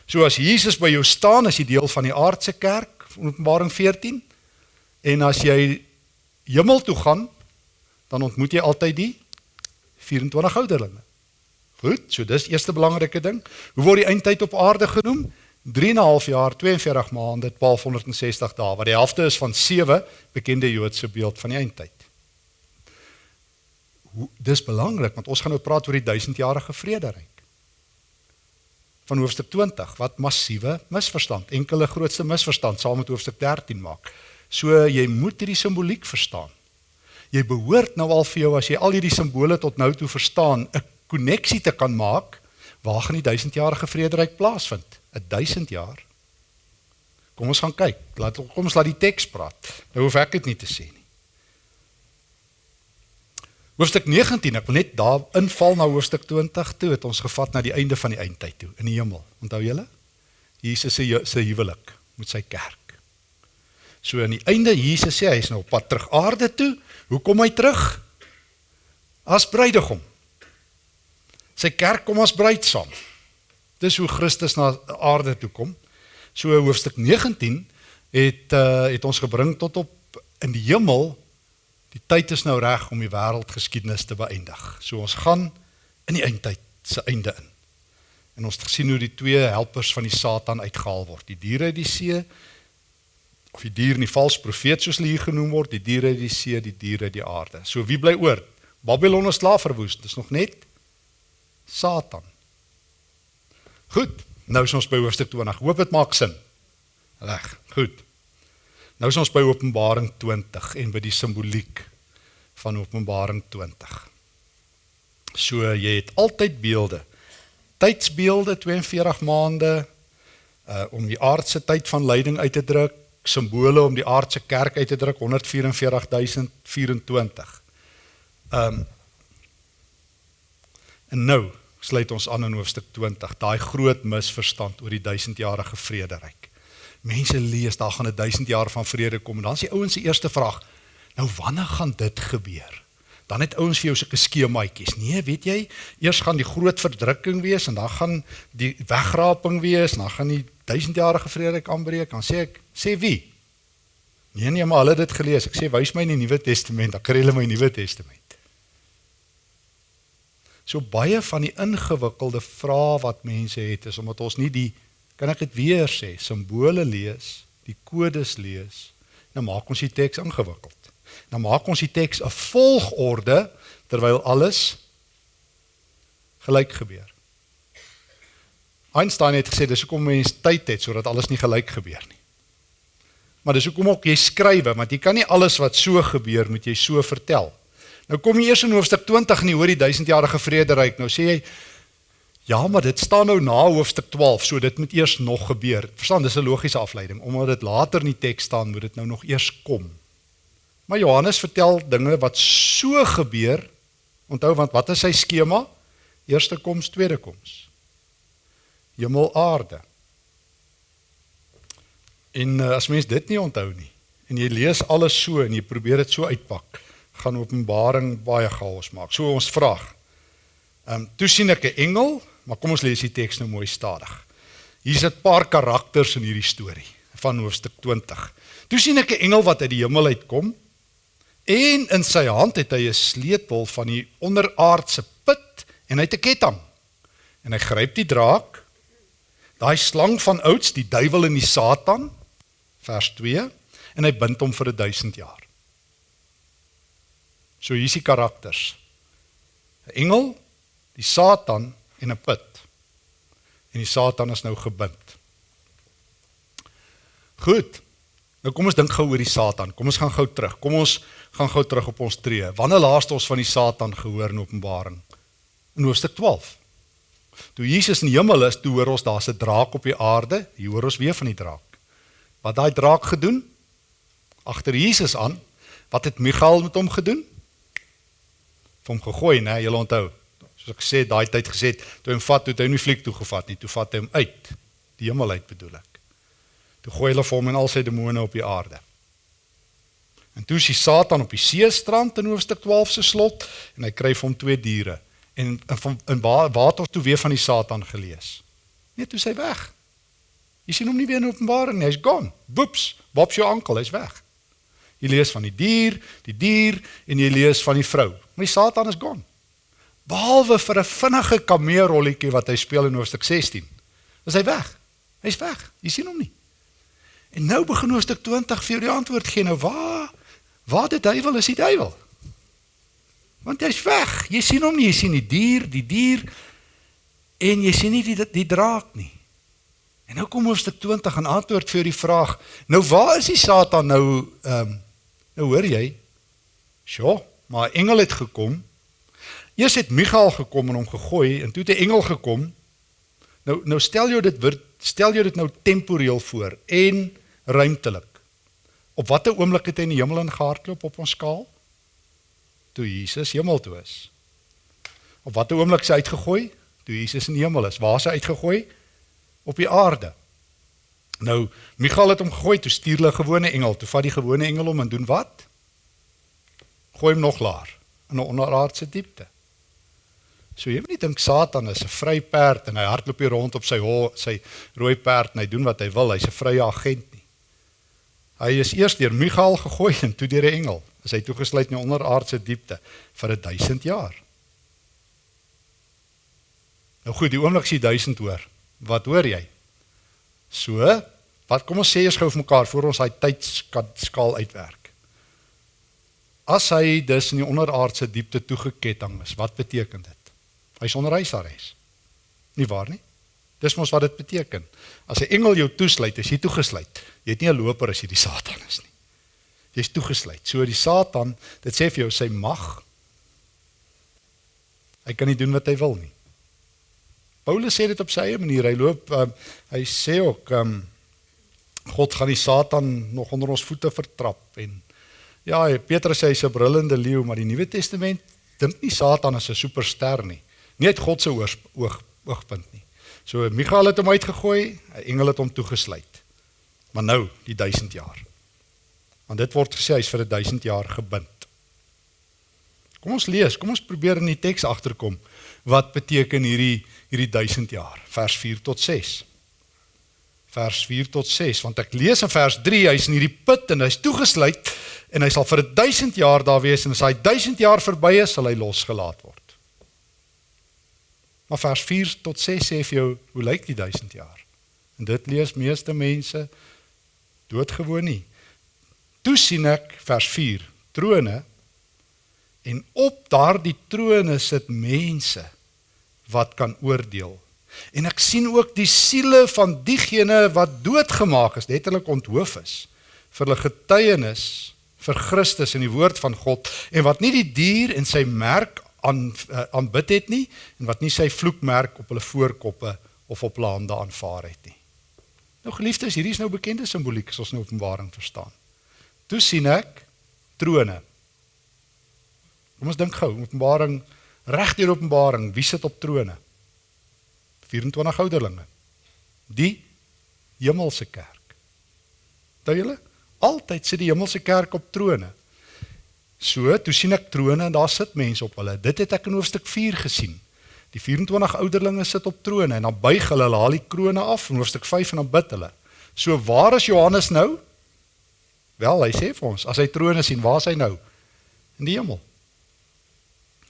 [SPEAKER 1] So as Jesus by jou staan as jy deel van die aardse kerk, Openbaring 14, en as jy hemel toe gaan, dan ontmoet jy altyd die 24 ouderlinge. Goed, so dis eerste belangrike ding. Hoe word die eindtyd op aarde genoem? 3,5 jaar, 42 maande, 1260 dae, wat die helfte is van 7 bekende Joodse beeld van die eindtyd. Dis belangrik want ons gaan nou praat oor die 1000-jarige vrederyk. Van hoofstuk 20 wat massiewe misverstand, enkele grootste misverstand saam met hoofstuk 13 maak. So jy moet hierdie simboliek verstaan. Jy behoort nou al vir jou as jy al hierdie simbole tot nou toe verstaan, 'n koneksie te kan maak waar gaan die 1000-jarige vrederyk plaasvind? 'n 1000 jaar. Kom ons gaan kyk. Laat kom ons laat die teks praat. Nou hoef ek dit nie te sê nie. Hoofstuk 19, ek wil net daar inval na hoofstuk 20 toe het ons gevat na die einde van die eindtyd toe in die hemel. Onthou julle? Jesus se se huwelik met sy kerk. So aan die einde Jesus sê hy is nou op pad terug aarde toe. Hoe kom hy terug? As bruidegom. Sy kerk kom as bruid saam. Dis hoe Christus na aarde toe kom. So hoofstuk 19 het uh, het ons gebring tot op in die hemel. Die tyd is nou reg om die wêreldgeskiedenis te beëindig. So ons gaan in die eindtyd se einde in. En ons het gesien hoe die twee helpers van die Satan uitgehaal word. Die diere uit die see of die dier en die valse profeet soos hulle hier genoem word, die diere uit die see, die diere uit die aarde. So wie bly oor? Babylon is slaaf verwoes. Dis nog net Satan. Goed. Nou is ons by hoofstuk 20. Hoop dit maak sin. Reg. Goed. Nou is ons by Openbaring 20 en by die simboliek van Openbaring 20. So jy het altyd beelde. Tydsbeelde 42 maande uh om die aardse tyd van lyding uit te druk, simbole om die aardse kerk uit te druk 144024. Um en nou sluit ons aan in hoofstuk 20, daai groot misverstand oor die 1000-jarige vrederyk. Mense lees daar gaan 'n 1000 jaar van vrede kom en dan is die ouens se eerste vraag, nou wanneer gaan dit gebeur? Dan het ouens vir jou sulke skemaatjies. Nee, weet jy, eers gaan die groot verdrukking wees en dan gaan die wegraping wees dan gaan die 1000-jarige vrederyk aanbreek. Dan sê ek, sê wie? Nee nee, maar hulle het dit gelees. Ek sê wys my in die Nuwe Testament, dan kry hulle my Nuwe Testament. So baie van die ingewikkelde vrae wat mense het is omdat ons nie die kan ek dit weer sê, simbole lees, die kodes lees, nou maak ons die teks ingewikkeld. Nou maak ons die teks 'n volgorde terwyl alles gelyk gebeur. Einstein het gesê dis hoekom mense tyd het sodat alles nie gelyk gebeur nie. Maar dis hoekom ook jy skrywe want jy kan nie alles wat so gebeur moet jy so vertel. Nou kom jy eers in hoofstuk 20 en jy hoor die 1000-jarige vrederyk. Nou sê jy ja, maar dit staan nou na hoofstuk 12, so dit moet eers nog gebeur. Verstaan, dis 'n logiese afleiding. Omdat dit later in die teks staan, moet dit nou nog eers kom. Maar Johannes vertel dinge wat so gebeur. Onthou want wat is sy skema? Eerste koms, tweede koms. Hemel aarde. En uh, as mens dit nie onthou nie en jy lees alles so en jy probeer dit so uitpak, gaan Openbaring baie chaos maak. So ons vraag. Ehm um, toe sien ek 'n engel, maar kom ons lees die teks nou mooi stadig. Hier's 'n paar karakters in hierdie storie van hoofstuk 20. Toe sien ek 'n engel wat uit die hemel uitkom en in sy hand het hy 'n sleutel van die onderaardse put en hy het 'n ketting. En hy gryp die draak, daai slang van ouds, die duiwel en die Satan, vers 2, en hy bind hom vir 1000 jaar. So hier's die karakters. 'n Engel, die Satan en 'n put. En die Satan is nou gebind. Goed. Nou kom ons dink gou oor die Satan. Kom ons gaan gou terug. Kom ons gaan gou terug op ons tree. Wanneer laas het ons van die Satan gehoor in Openbaring? In hoofstuk 12. Toe Jesus in die hemel is, toe hoor ons daar's 'n draak op die aarde. Hier hoor ons weer van die draak. Wat daai draak gedoen? Agter Jesus aan. Wat het Michael met hom gedoen? vir hom gegooi, né? Jy onthou. Soos ek sê, daai tyd gesê, toe hom vat, toe hy hom nie fliek toe gevat nie, toe vat hy hom uit. Die hemel uit bedoel ek. Toe gooi hulle vir hom en al sy demone op die aarde. En toe is die Satan op die seestrand in hoofstuk 12 se slot en hy kry vir hom twee diere en in in water toe weer van die Satan gelees. Nee, toe sy weg. Jy sien hom nie weer in Openbaring nie, hy's gone. Boeps, Bob's jou ankel, hy's weg. Jy lees van die dier, die dier en jy lees van die vrou. Maar die Satan is gone. Behalwe vir 'n vinnige kameerrolletjie wat hy speel in hoofstuk 16. Is hy weg? Hy's weg. Jy sien hom nie. En nou begin hoofstuk 20 vir jou die antwoord gee. Nou waar waar die duiwel is die duiwel? Want hy's weg. Jy sien hom nie, jy sien die dier, die dier en jy sien nie die die draak nie. En nou kom hoofstuk 20 en antwoord vir die vraag. Nou waar is die Satan nou ehm um, nou hoor jy? Sjoe, maar 'n engel het gekom. Eers het Michael gekom en hom gegooi en toe het 'n engel gekom. Nou nou stel jou dit stel jou dit nou temporeel voor en ruimtelik. Op watter oomblik het hy in die hemel ingehardloop op ons skaal? Toe Jesus hemel toe is. Op watter oomblik is hy uitgegooi? Toe Jesus in die hemel is. Waar is hy uitgegooi? op die aarde. Nou, Michael het hom gegooi toe stuur hulle 'n gewone engel. Toe vat die gewone engel hom en doen wat? Gooi hom nog laer in 'n onderaardse diepte. So jy moet nie dink Satan is 'n vry perd en hy hardloop hier rond op sy ho, sy rooi perd en hy doen wat hy wil. Hy's 'n vrye agent nie. Hy is eers deur Michael gegooi en toe deur 'n engel. Is hy toegesluit in 'n onderaardse diepte vir 1000 jaar. Nou goed, die oomblik sien 1000 hoor. Wat hoor jy? So, wat kom ons sê eers gou vir mekaar voor ons daai tydskaal uitwerk. As hy dus in die onderaardse diepte toegeketting is, wat beteken dit? Hy's onder huisarrest. Nie waar nie? Dis mos wat dit beteken. As 'n engel jou toesluit, is jy toegesluit. Jy het nie 'n loper as jy die Satan is nie. Jy's toegesluit. So die Satan, dit sê vir jou sy mag. Hy kan nie doen wat hy wil nie. Paulus sê dit op sy eie manier. Hy loop uh, hy sê ook um, God gaan die Satan nog onder ons voete vertrap en ja, Petrus sê hy's 'n brullende leeu, maar die Nuwe Testament dink nie Satan is 'n superster nie. Nie uit God se oog oogpunt nie. So Michael het hom uitgegooi, 'n engel het hom toegesluit. Maar nou, die 1000 jaar. Want dit word gesê hy's vir 'n 1000 jaar gebind. Kom ons lees, kom ons probeer in die teks agterkom. Wat beteken hierdie hierdie 1000 jaar. Vers 4 tot 6. Vers 4 tot 6 want ek lees in vers 3 hy's in hierdie put en hy's toegesluit en hy sal vir 1000 jaar daar wees en as hy 1000 jaar verby is sal hy losgelaat word. Maar vers 4 tot 6 sê vir jou hoe lyk die 1000 jaar? En dit lees meeste mense doodgewoon nie. Toe sien ek vers 4 trone en op daardie trone sit mense wat kan oordeel. En ek sien ook die siele van diegene wat doodgemaak is, letterlik onthoof is vir hulle getuienis vir Christus en die woord van God en wat nie die dier en sy merk aan uh, aanbid het nie en wat nie sy vloekmerk op hulle voorkoppe of op hulle hande aanvaar het nie. Nou geliefdes, hierdie is nou bekende simboliek as ons nou Openbaring verstaan. Toe sien ek trone. Kom ons dink gou, Openbaring reg deur Openbaring, wie sit op trone? 24 ouderlinge. Die hemelse kerk. Dink julle? Altyd sit die hemelse kerk op trone. So, toe sien ek trone en daar sit mense op hulle. Dit het ek in hoofstuk 4 gesien. Die 24 ouderlinge sit op trone en dan buig hulle hulle haal die krones af in hoofstuk 5 en dan bid hulle. So waar is Johannes nou? Wel, hy sê vir ons, as hy trone sien, waar is hy nou? In die hemel.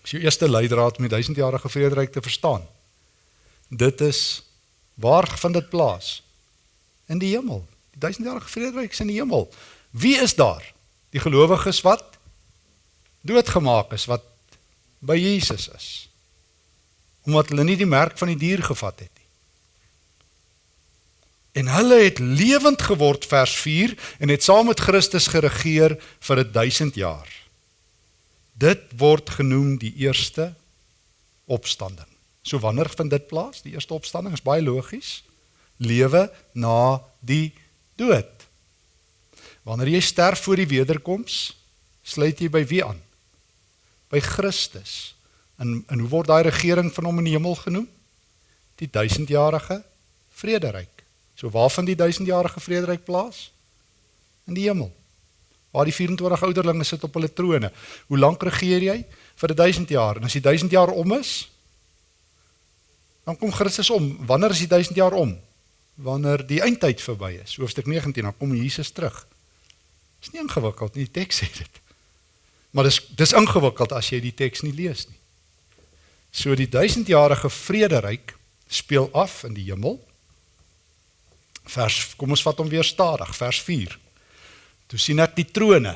[SPEAKER 1] Dis jou eerste leidraad om die duisendjarige vrederyk te verstaan. Dit is waar vind dit plaas? In die hemel. Die duisendjarige vrederyk is in die hemel. Wie is daar? Die gelowiges wat doodgemaak is wat by Jesus is. Omdat hulle nie die merk van die dier gevat het nie. En hulle het lewend geword vers 4 en het saam met Christus geregeer vir 1000 jaar. Dit word genoem die eerste opstanding. So wanneer vind dit plaas? Die eerste opstanding is baie logies. Lewe na die dood. Wanneer jy sterf voor die wederkoms, sluit jy by wie aan? By Christus. En en hoe word daai regering van hom in die hemel genoem? Die duisendjarige vrederyk. So waar vind die duisendjarige vrederyk plaas? In die hemel waar die 24 ouderlinge sit op hulle trone. Hoe lank regeer jy? Vir 1000 jaar. En as die 1000 jaar om is, dan kom Christus om. Wanneer is die 1000 jaar om? Wanneer die eindtyd verby is. Hoofstuk 19, dan kom Jesus terug. Dis nie ingewikkeld nie, die teks sê dit. Maar dis dis ingewikkeld as jy die teks nie lees nie. So die 1000-jarige vrederyk speel af in die hemel. Vers kom ons vat hom weer stadig, vers 4. Toe sien ek die trone.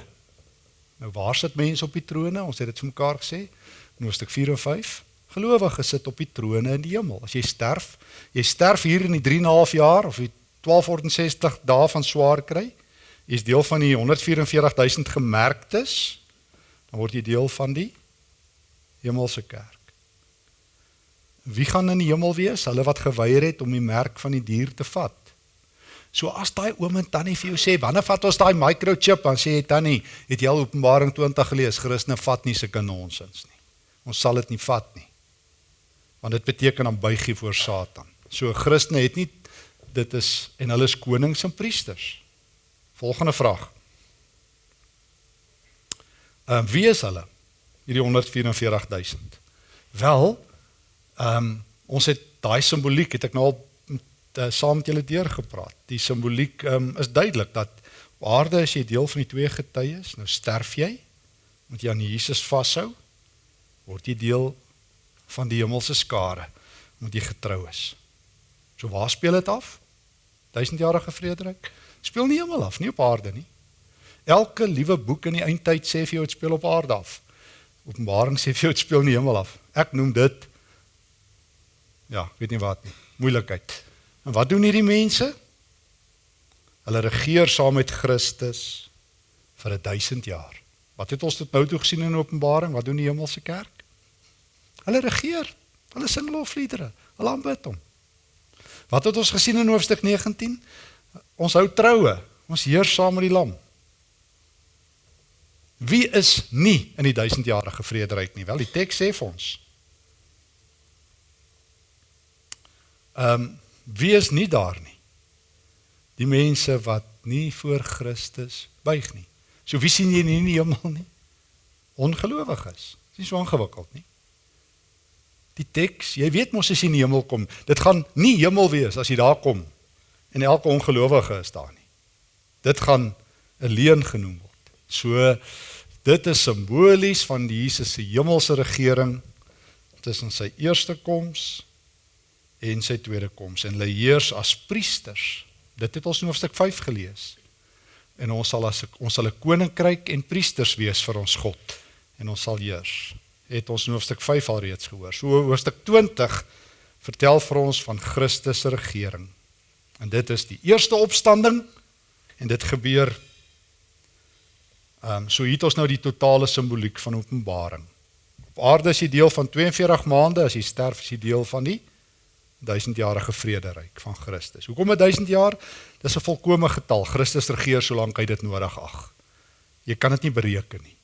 [SPEAKER 1] Nou waar sit mense op die trone? Ons het dit vir mekaar gesê. In hoofstuk 4 en 5. Gelowiges sit op die trone in die hemel. As jy sterf, jy sterf hier in die 3 en 'n half jaar of die 1260 dae van swaar kry, jy's deel van die 144000 gemerktes, dan word jy deel van die hemelse kerk. Wie gaan in die hemel wees? Hulle wat geweier het om die merk van die dier te vat. So as daai oom en tannie vir jou sê, "Wanneer vat ons daai microchip?" dan sê jy, "Tannie, het jy al Openbaring 20 gelees? Christene vat nie sulke nonsens nie. Ons sal dit nie vat nie." Want dit beteken dan buig jy voor Satan. So Christene het nie dit is en hulle is konings en priesters. Volgende vraag. Ehm uh, wie is hulle? Hierdie 144000. Wel, ehm um, ons het daai simboliek het ek nou al uh, saam met julle deurgepraat. Die simboliek um, is duidelik dat aarde as jy deel van die twee getuies, nou sterf jy, moet jy aan Jesus vashou, word jy deel van die hemelse skare, moet jy getrou is. So waar speel dit af? Duisendjarige vrederyk speel nie hemel af, nie op aarde nie. Elke liewe boek in die eindtyd sê vir jou dit speel op aarde af. Openbaring sê vir jou dit speel nie hemel af. Ek noem dit ja, weet nie wat nie. Moeilikheid. En wat doen hierdie mense? Hulle regeer saam met Christus vir 1000 jaar. Wat het ons tot nou toe gesien in Openbaring? Wat doen die hemelse kerk? Hulle regeer. Hulle sing lofliedere. Hulle aanbid hom. Wat het ons gesien in hoofstuk 19? Ons hou troue. Ons heers saam met die lam. Wie is nie in die 1000-jarige vrederyk nie? Wel, die teks sê vir ons. Ehm um, Wie is nie daar nie? Die mense wat nie voor Christus buig nie. So wie sien jy nie in die hemel nie? Ongelowiges. Dit is so ingewikkeld nie. Die teks, jy weet mos as jy in die hemel kom, dit gaan nie hemel wees as jy daar kom en elke ongelowige is daar nie. Dit gaan 'n leuen genoem word. So dit is simbolies van die Jesus se hemelse regering tussen sy eerste koms en sy tweede koms en hulle heers as priesters. Dit het ons in hoofstuk 5 gelees. En ons sal as ons sal 'n koninkryk en priesters wees vir ons God en ons sal heers. Het ons in hoofstuk 5 al reeds gehoor. So hoofstuk 20 vertel vir ons van Christus se regering. En dit is die eerste opstanding en dit gebeur ehm um, so hier het ons nou die totale simboliek van Openbaring. Op aarde is jy deel van 42 maande, as jy sterf is jy deel van die duisendjarige vrederyk van Christus. Hoekom 'n 1000 jaar? Dis 'n volkomme getal. Christus regeer solank hy dit nodig ag. Jy kan dit nie bereken nie.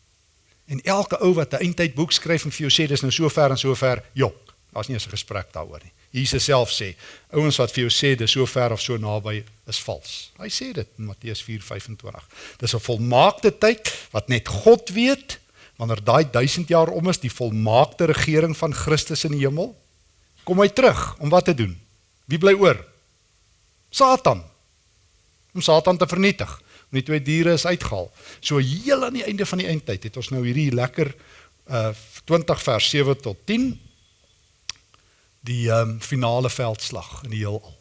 [SPEAKER 1] En elke ou wat 'n eindtyd boek skryf en vir jou sê dis nou so ver en so ver, jok. Daar's nie eens 'n gesprek daaroor nie. Jesus self sê, ouens wat vir jou sê dis so ver of so naby is vals. Hy sê dit in Matteus 4:25. Dis 'n volmaakte tyd wat net God weet wanneer daai 1000 jaar om is, die volmaakte regering van Christus in die hemel kom hy terug om wat te doen? Wie bly oor? Satan. Om Satan te vernietig. En die twee diere is uitgehaal. So heel aan die einde van die eindtyd het ons nou hierdie lekker uh 20 vers 7 tot 10 die um finale veldslag in die heelal.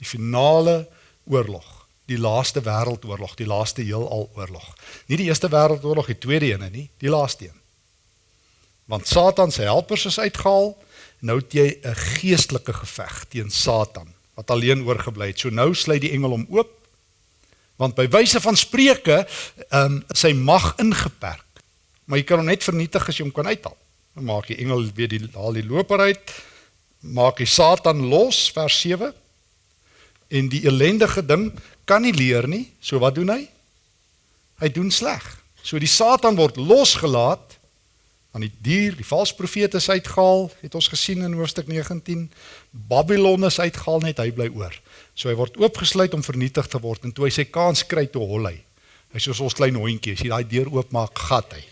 [SPEAKER 1] Die finale oorlog, die laaste wêreldoorlog, die laaste heelal oorlog. Nie die eerste wêreldoorlog, die tweede een nie, die laaste een. Want Satan se helpers is uitgehaal nou het jy 'n geestelike geveg teen Satan wat alleen oorgebly het. So nou sluit die engel hom oop. Want by wyse van spreuke, ehm um, sy mag ingeperk. Maar jy kan hom net vernietig as jy hom kan uithaal. Dan maak die engel weer die haal die loper uit. Maak die Satan los vers 7. En die ellendige ding kan nie leer nie. So wat doen hy? Hy doen sleg. So die Satan word losgelaat aan die dier, die valse profete is uitgehaal, het ons gesien in hoofstuk 19. Babylon is uitgehaal net hy bly oor. So hy word oopgesluit om vernietig te word en toe hy sy kans kry toe hol hy. Hy soos ons klein hondjie, as jy daai deur oopmaak, gat hy.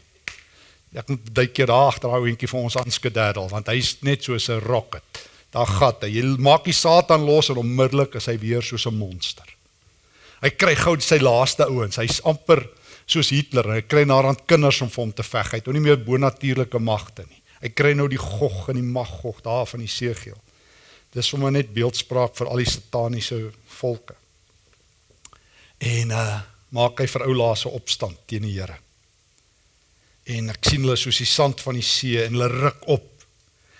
[SPEAKER 1] Ek moet daai keer daar agter daai hondjie vir ons aanskedaddel want hy's net soos 'n rocket. Daar gat hy. Jy maak die Satan los en onmiddellik is hy weer soos 'n monster. Hy kry gou sy laaste ouens. Hy's amper soos Hitler. Hy kry naderhand kinders om vir hom te veg. Hy het nie meer bonatuurlike magte nie. Hy kry nou die Gog en die Magog daar van die Segel. Dis sommer net beeldspraak vir al die sataniese volke. En uh maak hy vir ou laaste opstand teen die Here. En ek sien hulle soos die sand van die see en hulle ruk op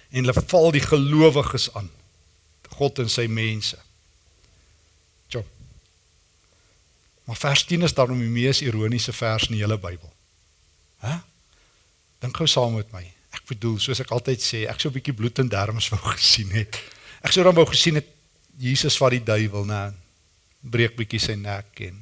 [SPEAKER 1] en hulle val die gelowiges aan. God en sy mense. Tjoh. Maar vers 10 is daarom die mees ironiese vers in die hele Bybel. Hæ? Dink gou saam met my. Ek bedoel, soos ek altyd sê, ek sou 'n bietjie bloed en derms wou gesien het. Ek sou dan wou gesien het Jesus wat die duiwel, nê, breek bietjie sy nek en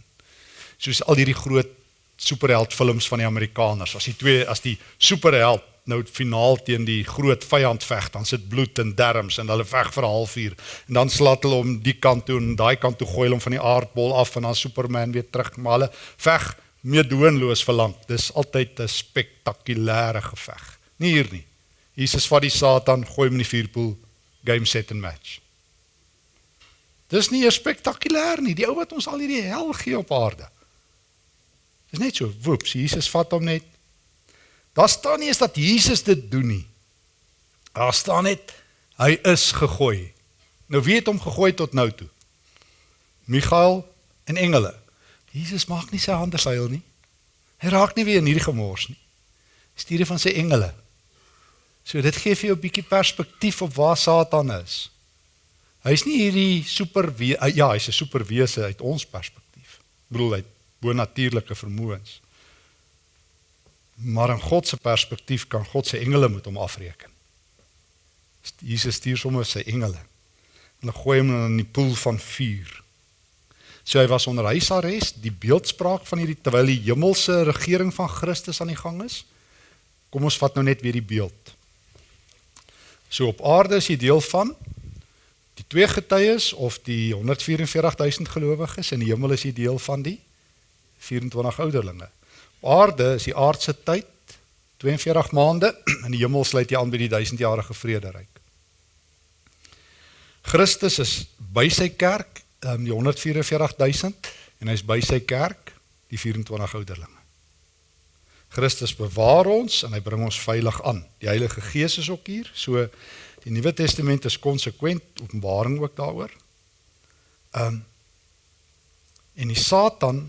[SPEAKER 1] soos al hierdie groot superheld films van die Amerikaners. As die twee as die superheld nou finaal teen die groot vyand veg, dan sit bloed en derms en hulle veg vir 'n halfuur en dan slaat hulle om die kant toe en daai kant toe gooi hulle van die aardbol af en dan Superman weer terug, maar hulle veg meedoenloos vir lank. Dis altyd 'n spektakulêre geveg. Nie hier nie. Jesus vat die Satan, gooi hom in die vuurpoel, game set and match. Dis nie spektakulêr nie. Die ou wat ons al hierdie hel gee op aarde. Dis net so, woeps, Jesus vat hom net. Daar staan nie eens dat Jesus dit doen nie. Daar staan net hy is gegooi. Nou wie het hom gegooi tot nou toe? Michael en engele. Jesus maak nie sy hande seil nie. Hy raak nie weer in hierdie gemors nie. Stuur van sy engele. So dit gee vir jou 'n bietjie perspektief op waar Satan is. Hy's nie hierdie super ja, hy's 'n superwese uit ons perspektief. Ek bedoel hy bonatuurlike vermoëns. Maar in God se perspektief kan God se engele met hom afreken. Jesus stuur sommer sy engele. Hulle gooi hom in die poel van vuur. So hy was onder huisarrest, die beeldspraak van hierdie terwyl die hemelse regering van Christus aan die gang is. Kom ons vat nou net weer die beeld. So op aarde is jy deel van die twee getuies of die 144000 gelowiges en die hemel is jy deel van die 24 ouderlinge. Op aarde is die aardse tyd 42 maande en die hemel sluit jy aan by die 1000-jarige vrederyk. Christus is by sy kerk, um, die 144000 en hy's by sy kerk, die 24 ouderlinge. Christus bewaar ons en hy bring ons veilig aan. Die Heilige Gees is ook hier. So die Nuwe Testament is konsekwent, Openbaring ook daaroor. Ehm um, en die Satan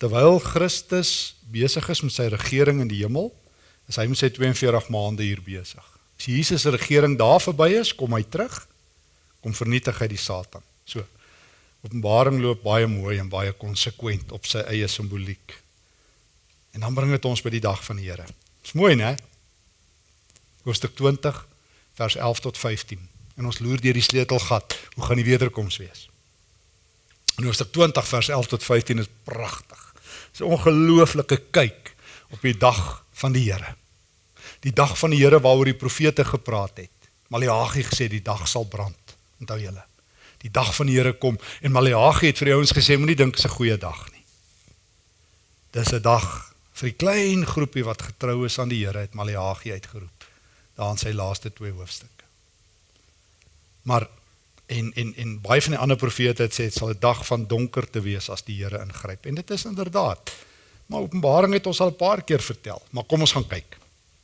[SPEAKER 1] terwyl Christus besig is met sy regering in die hemel, is hy met sy 42 maande hier besig. As Jesus se regering daar verby is, kom hy terug, kom vernietig hy die Satan. So Openbaring loop baie mooi en baie konsekwent op sy eie simboliek. En dan bring dit ons by die dag van die Here. Dis mooi, né? Hoofstuk 20 vers 11 tot 15. En ons loer deur die sleutelgat. Hoe gaan die wederkoms wees? En hoofstuk 20 vers 11 tot 15 is pragtig. 'n ongelooflike kyk op die dag van die Here. Die dag van die Here waaroor die profete gepraat het. Maleagi gesê die dag sal brand. Onthou julle. Die dag van die Here kom en Maleagi het vir die ouens gesê moenie dink dit is 'n goeie dag nie. Dis 'n dag vir die klein groepie wat getrou is aan die Here het Maleagi uitgeroep daar in sy laaste twee hoofstukke. Maar en en en baie van die ander profete het sê dit sal 'n dag van donker te wees as die Here ingryp en dit is inderdaad. Maar Openbaring het ons al 'n paar keer vertel, maar kom ons gaan kyk.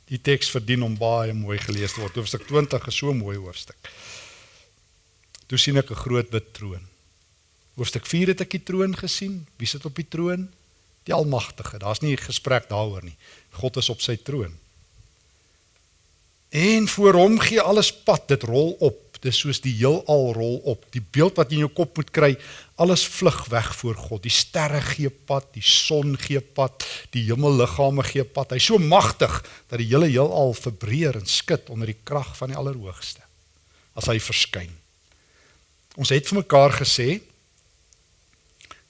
[SPEAKER 1] Die teks verdien om baie mooi gelees te word. Hoofstuk 20 is so 'n mooi hoofstuk. Toe sien ek 'n groot wit troon. Hoofstuk 4 het ek die troon gesien. Wie sit op die troon? die almagtige. Daar's nie gesprek daaroor nie. God is op sy troon. En voor hom gee alles pad, dit rol op. Dis soos die heelal rol op. Die beeld wat jy in jou kop moet kry, alles vlug weg voor God. Die sterre gee pad, die son gee pad, die hemelliggame gee pad. Hy's so magtig dat die hele heelal verbreek en skud onder die krag van die Allerhoogste as hy verskyn. Ons het vir mekaar gesê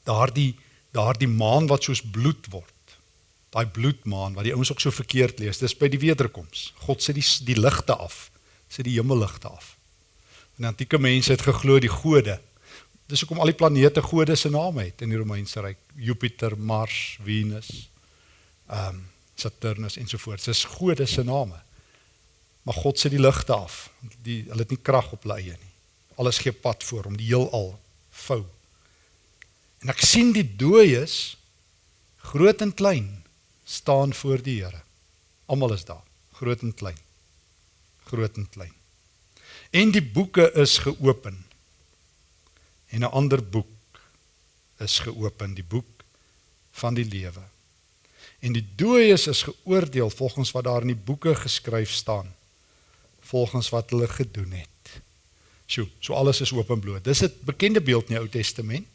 [SPEAKER 1] daardie daardie maan wat soos bloed word. Daai bloedmaan wat die ouens ook so verkeerd lees. Dis by die wederkoms. God sit die die ligte af. Sit die hemelligte af. En antieke mense het geglo die gode. Dis hoekom al die planete gode se name het in die Romeinse ryk. Jupiter, Mars, Venus, ehm um, Saturnus ensovoorts. Dis gode se name. Maar God sit die ligte af. Die hulle het nie krag op hulle eie nie. Alles gee pad voor hom, die heelal vou. En ek sien die dooies groot en klein staan voor die Here. Almal is daar, groot en klein. Groot en klein. En die boeke is geopen. En 'n ander boek is geopen, die boek van die lewe. En die dooies is geoordeel volgens wat daar in die boeke geskryf staan, volgens wat hulle gedoen het. Sjoe, so alles is openbloot. Dis 'n bekende beeld in die Ou Testament.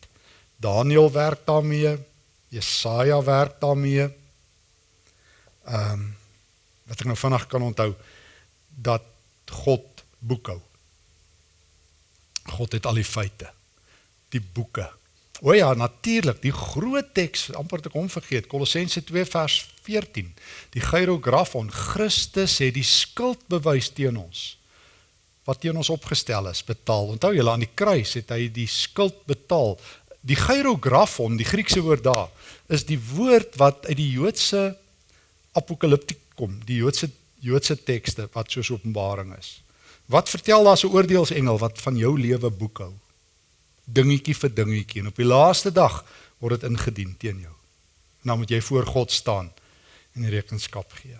[SPEAKER 1] Daniël werk daarmee, Jesaja werk daarmee. Ehm um, wat ek nou vinnig kan onthou dat God boekhou. God het al die feite. Die boeke. O ja, natuurlik, die groot teks, amper te kom vergeet, Kolossense 2 vers 14. Die hierografon Christus het die skuld bewys teen ons wat teen ons opgestel is, betaal. Onthou julle aan die kruis het hy die skuld betaal. Die hierografon, die Griekse woord daar, is die woord wat uit die Joodse apokaliptiek kom, die Joodse Joodse tekste wat soos Openbaring is. Wat vertel daar so oordeelsengel wat van jou lewe boekhou? Dingetjie vir dingetjie en op die laaste dag word dit ingedien teen jou. En dan moet jy voor God staan en rekenskap gee.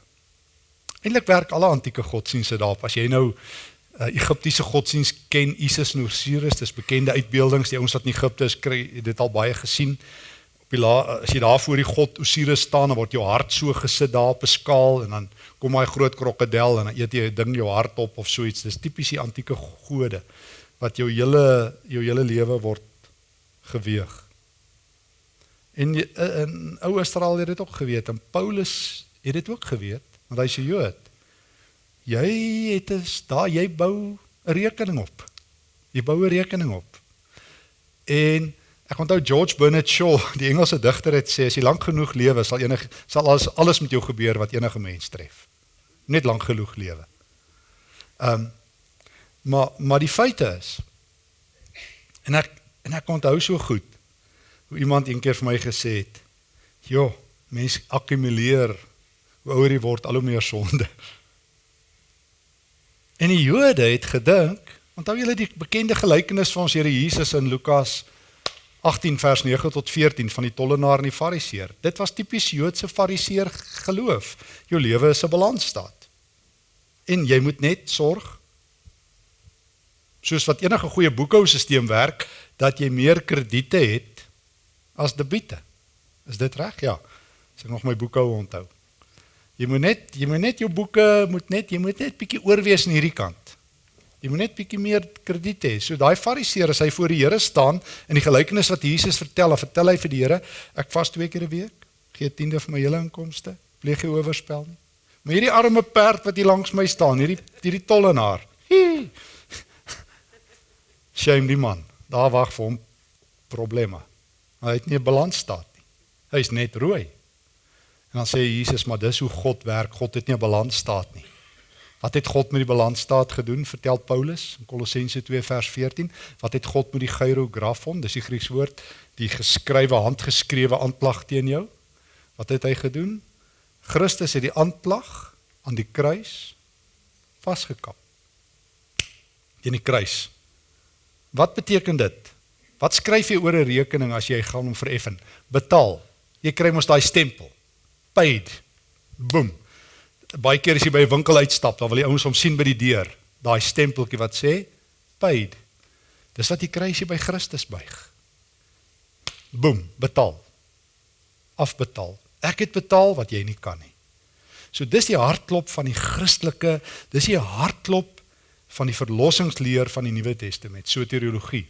[SPEAKER 1] Eintlik werk alle antieke godsdienste daarop. As jy nou uh, Egiptiese godsdiens ken, Isis en Osiris, dis bekende uitbeeldings, die ouens wat in Egipte is, kry dit al baie gesien. La, as jy daar voor die god Osiris staan, dan word jou hart so gesit daar op 'n skaal en dan kom hy groot krokodil en dan eet jy 'n ding jou hart op of so iets. Dis tipies die antieke gode wat jou hele jou hele lewe word geweeg. En in ou Israel het dit ook geweet en Paulus het dit ook geweet want hy's 'n Jood. Jy het is daar jy bou 'n rekening op. Jy bou 'n rekening op. En ek onthou George Bernard Shaw, die Engelse digter het sê as jy lank genoeg lewe sal enige sal alles alles met jou gebeur wat enige mens tref net lank genoeg lewe. Ehm um, maar maar die feite is en ek en ek onthou so goed hoe iemand eendag vir my gesê het: "Jo, mens akkumuleer hoe ouer jy word al hoe meer sonde." En die Jode het gedink, onthou julle die bekende gelykenis van ons Here Jesus in Lukas 18 vers 9 tot 14 van die tollenaar en die fariseer. Dit was tipies Joodse fariseer geloof. Jou lewe is 'n balansstaat. En jy moet net sorg soos wat enige goeie boekhousisteem werk dat jy meer krediete het as debiete. Is dit reg? Ja. As ek nog my boekhou onthou. Jy moet net jy moet net jou boeke moet net jy moet net bietjie oorwees aan hierdie kant. Jy moet net bietjie meer krediet hê. So daai fariseer as hy voor die Here staan in die gelykenis wat Jesus vertel, dan vertel hy vir die Here, ek vas twee keer 'n week, gee 'n tiende van my hele inkomste, pleeg jy oorspel nie. Maar hierdie arme perd wat hier langs my staan, hierdie hierdie tollenaar. Shame die man. Daar wag vir hom probleme. Hy het nie 'n balansstaat nie. Hy's net rooi. En dan sê Jesus, maar dis hoe God werk. God het nie 'n balansstaat nie. Wat het God met die balansstaat gedoen? Vertel Paulus in Kolossense 2 vers 14. Wat het God met die gyrografon, dis die Griekse woord, die geskrywe handgeskrewe aanklag teen jou? Wat het hy gedoen? Christus het die aanklag aan die kruis vasgekap. Teen die kruis. Wat beteken dit? Wat skryf jy oor 'n rekening as jy gaan hom vereffen? Betaal. Jy kry mos daai stempel. Paid. Boom baie keer as jy by 'n winkel uitstap, dan wil die ouens hom sien by die deur, daai stempeltjie wat sê paid. Dis wat jy kry as jy by Christus buig. Boom, betaal. Afbetaal. Ek het betaal wat jy nie kan nie. So dis die hartklop van die Christelike, dis die hartklop van die verlossingsleer van die Nuwe Testament, soteriologie.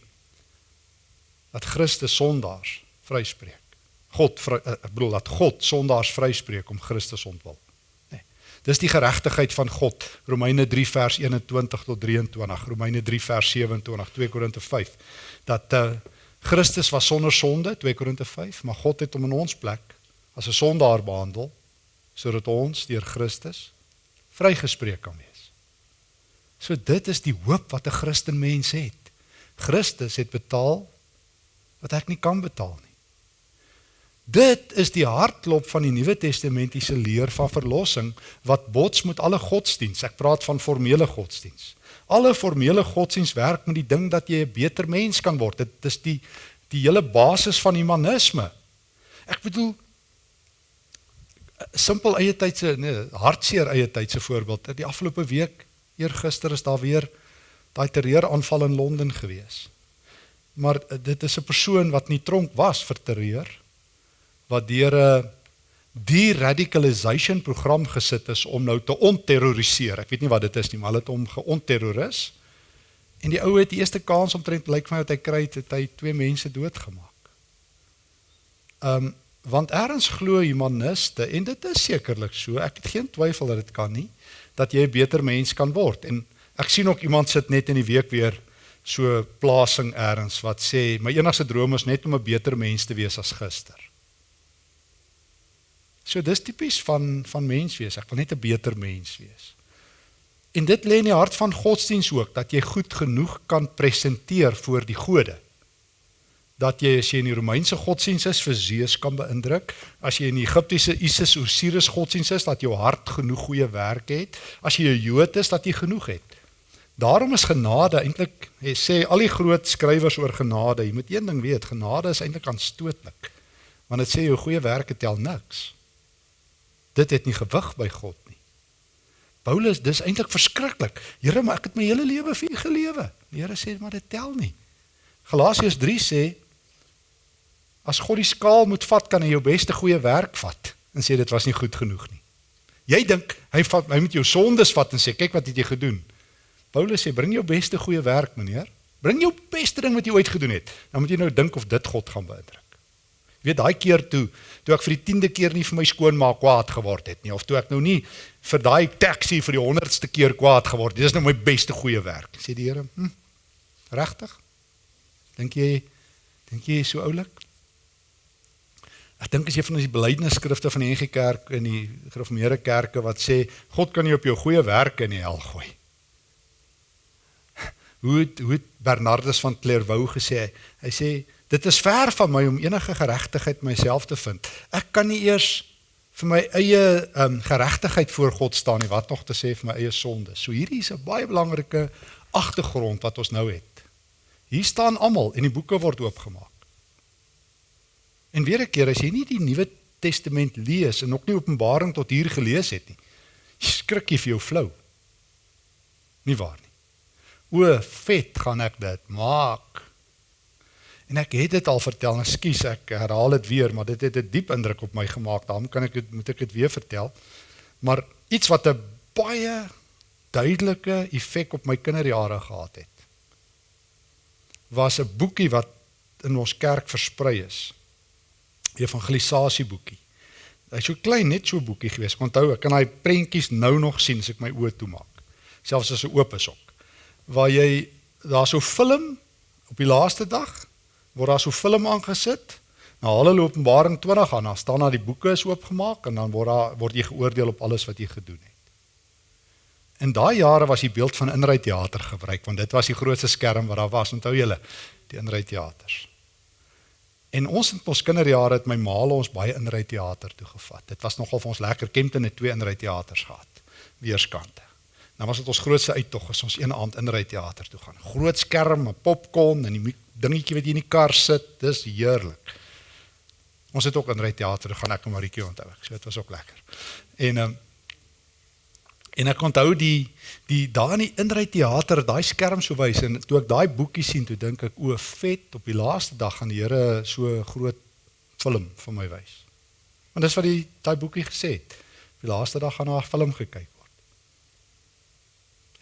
[SPEAKER 1] Dat Christus sondaars vryspreek. God vry, eh, ek bedoel dat God sondaars vryspreek om Christus ontwil. Dis die geregtigheid van God. Romeine 3 vers 21 tot 23, Romeine 3 vers 27, 2 Korinte 5. Dat uh, Christus was sonder sonde, 2 Korinte 5, maar God het hom in ons plek as 'n sondaar behandel sodat ons deur Christus vrygespreek kan wees. So dit is die hoop wat 'n Christen mens het. Christus het betaal wat ek nie kan betaal. Dit is die hartklop van die Nuwe Testamentiese leer van verlossing wat bots met alle godsdiens. Ek praat van formele godsdiens. Alle formele godsdiens werk met die ding dat jy 'n beter mens kan word. Dit is die die hele basis van humanisme. Ek bedoel simpel eie tydse nee, hartseer eie tydse voorbeeld. Die afgelope week, eergister is daar weer daai terreuraanval in Londen gewees. Maar dit is 'n persoon wat nie tronk was vir terreur wat deur 'n de-radicalization program gesit is om nou te onterroriseer. Ek weet nie wat dit is nie, maar hulle het hom geonterroris. En die ou het die eerste kans omtrent lyk vir my wat hy kry het, het hy twee mense doodgemaak. Um, want eers glo humaniste en dit is sekerlik so. Ek het geen twyfel dat dit kan nie dat jy 'n beter mens kan word. En ek sien ook iemand sit net in die week weer so plasing eers wat sê my enigste droom is net om 'n beter mens te wees as gister. So dis tipies van van mens wees. Ek wil net 'n beter mens wees. En dit lê in die hart van godsdiens ook dat jy goed genoeg kan presenteer voor die gode. Dat jy as jy in die Romeinse godsdiens is vir Zeus kan beïndruk, as jy in die Egiptiese Isis Osiris godsdiens is dat jou hart genoeg goeie werk het, as jy 'n Jood is dat jy genoeg het. Daarom is genade eintlik, sê al die groot skrywers oor genade, jy moet een ding weet, genade is eintlik aanstootlik. Want dit sê jou goeie werke tel niks. Dit het nie gewig by God nie. Paulus, dis eintlik verskriklik. Here, maar ek het my hele lewe vir U gelewe. Die Here sê maar dit tel nie. Galasiërs 3 sê as God die skaal moet vat, kan hy jou beste goeie werk vat en sê dit was nie goed genoeg nie. Jy dink hy vat hy moet jou sondes vat en sê kyk wat het jy gedoen. Paulus sê bring jou beste goeie werk, meneer. Bring jou beste ding wat jy ooit gedoen het. Dan moet jy nou dink of dit God gaan beïndruk. Jy weet daai keer toe, toe ek vir die 10de keer nie vir my skoonmaak kwaad geword het nie of toe ek nou nie vir daai taxi vir die 100ste keer kwaad geword het. Dis nou my beste goeie werk. Sê die Here, hm, regtig? Dink jy dink jy is so oulik? Ek dink as jy van die belydenisskrifte van die NG Kerk in die gereformeerde kerke wat sê God kan jou op jou goeie werke in die hel gooi hoe het, hoe het Bernardus van Clairvaux gesê? Hy sê dit is ver van my om enige geregtigheid myself te vind. Ek kan nie eers vir my eie um, geregtigheid voor God staan nie, wat nog te sê vir my eie sonde. So hierdie is 'n baie belangrike agtergrond wat ons nou het. Hier staan almal en die boeke word oopgemaak. En weer 'n keer as jy nie die Nuwe Testament lees en ook nie Openbaring tot hier gelees het nie, skrik jy vir jou flou. Nie waar nie. O, vet gaan ek dit maak. En ek het dit al vertel, ekskuus, ek herhaal dit weer, maar dit het 'n diep indruk op my gemaak. Daarom kan ek dit moet ek dit weer vertel. Maar iets wat 'n baie duidelike effek op my kinderjare gehad het. Was 'n boekie wat in ons kerk versprei is. Evangelisasie boekie. Hy's so klein, net so boekie gewees. Onthou, ek kan daai prentjies nou nog sien as ek my oë toemaak. Selfs as hy oop is ook waar jy daar so film op die laaste dag word daar so film aangesit. Nou hulle Openbaring 20 aan, dan staan daar die boeke is oopgemaak en dan word daar word jy geoordeel op alles wat jy gedoen het. In daai jare was die beeld van inry teater gebruik want dit was die grootste skerm wat daar was. Onthou julle die inry teaters. En ons in ons kinderjare het my ma ons baie inry teater toe gevat. Dit was nogal vir ons lekker. Kempton het twee inry teaters gehad. Weerskante. Dan was dit ons grootste uittog as ons een aand in ry teater toe gaan. Groot skerm, 'n popcorn en die dingetjie wat jy in die kar sit, dis heerlik. Ons het ook in ry teater gaan ek en Maritjie onthou ek. So dit was ook lekker. En ehm um, en ek onthou die die daar in die inry teater, daai skerm so wys en toe ek daai boekie sien, toe dink ek o, vet, op die laaste dag gaan die Here so groot film vir my wys. Want dis wat die daai boekie gesê het. Die laaste dag gaan daar 'n film gekyk.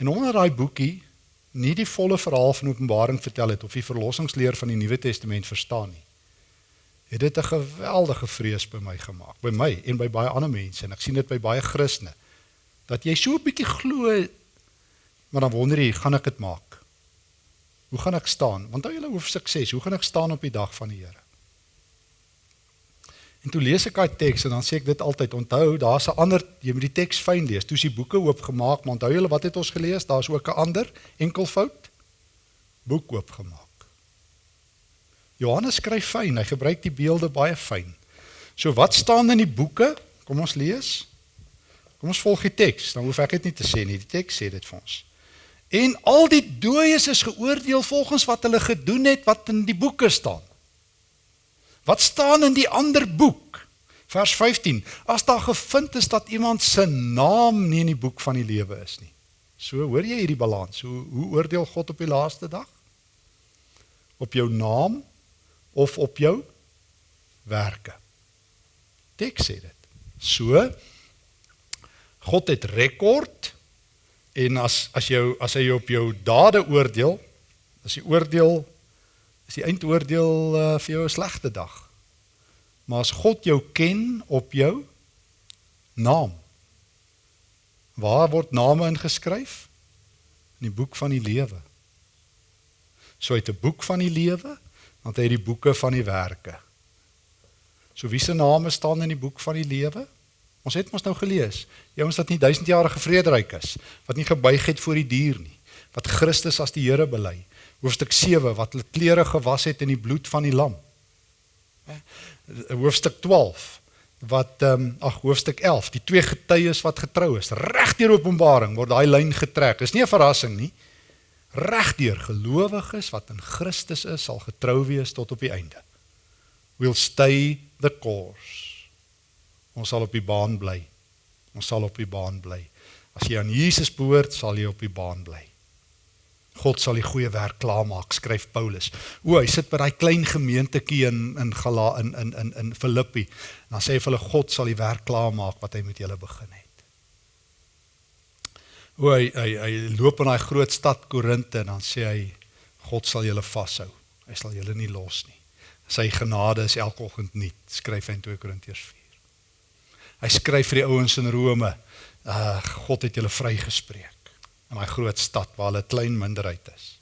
[SPEAKER 1] En onder daai boekie nie die volle verhaal van Openbaring vertel het of die verlossingsleer van die Nuwe Testament verstaan nie. Het dit 'n geweldige vrees by my gemaak, by my en by baie ander mense en ek sien dit by baie Christene dat jy so 'n bietjie glo maar dan wonder jy, gaan ek dit maak? Hoe gaan ek staan? Want hou julle hoef sukses. Hoe gaan ek staan op die dag van die Here? En toe lees ek daai teks en dan sê ek dit altyd onthou, daar's 'n ander jy moet die teks fyn lees. Toe is die boeke oopgemaak, maar onthou julle wat het ons gelees? Daar's ook 'n ander enkelvoud boek oopgemaak. Johannes skryf fyn, hy gebruik die beelde baie fyn. So wat staan in die boeke? Kom ons lees. Kom ons volg die teks, dan hoef ek dit nie te sê nie. Die teks sê dit vir ons. En al die dooies is geoordeel volgens wat hulle gedoen het wat in die boeke staan. Wat staan in die ander boek? Vers 15. As daar gevind is dat iemand se naam nie in die boek van die lewe is nie. So hoor jy hierdie balans. Hoe hoe oordeel God op die laaste dag? Op jou naam of op jou werke? Teks sê dit. So God het rekord en as as jou as hy op jou dade oordeel, as die oordeel is die eindoordeel uh, vir jou 'n slegte dag. Maar as God jou ken op jou naam. Waar word name ingeskryf? In die boek van die lewe. So uit 'n boek van die lewe, want hy het die boeke van die werke. So wie se name staan in die boek van die lewe? Ons het mos nou gelees. Die ouens wat nie duisendjarige vrederyk is, wat nie gebuig het voor die dier nie, wat Christus as die Here bely. Hoofstuk 7 wat hulle klere gewas het in die bloed van die lam. Hoofstuk 12 wat ehm um, ag hoofstuk 11, die twee getuies wat getrou is. Regdeur Openbaring word daai lyn getrek. Dis nie 'n verrassing nie. Regdeur gelowiges wat in Christus is, sal getrou wees tot op die einde. We'll stay the course. Ons sal op die baan bly. Ons sal op die baan bly. As jy aan Jesus behoort, sal jy op die baan bly. God sal die goeie werk klaarmaak, skryf Paulus. O, hy sit by daai klein gemeentetjie in in Gala in in in in Filippi. Dan sê hy vir hulle God sal die werk klaarmaak wat hy met julle begin het. O, hy hy, hy loop in daai groot stad Korinte en dan sê hy God sal julle vashou. Hy sal julle nie los nie. Sy genade is elke oggend nuut, skryf hy in 2 Korintiërs 4. Hy skryf vir die ouens in Rome, uh God het julle vrygespreek in daai groot stad waar hulle klein minderheid is.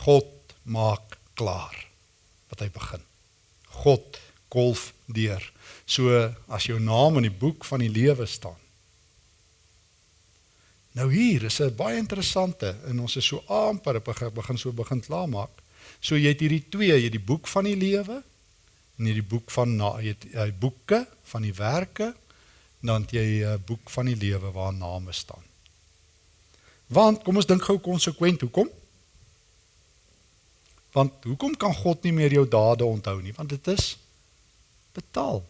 [SPEAKER 1] God maak klaar wat hy begin. God golf deur. So as jou naam in die boek van die lewe staan. Nou hier is 'n baie interessante en ons is so amper begin so begin klaar maak. So jy het hierdie twee, jy het die boek van die lewe en hierdie boek van na jy het jy boeke van die werke dan het jy 'n boek van die lewe waar name staan. Want kom ons dink gou konsekwent, hoekom? Want hoekom kan God nie meer jou dade onthou nie? Want dit is betaal.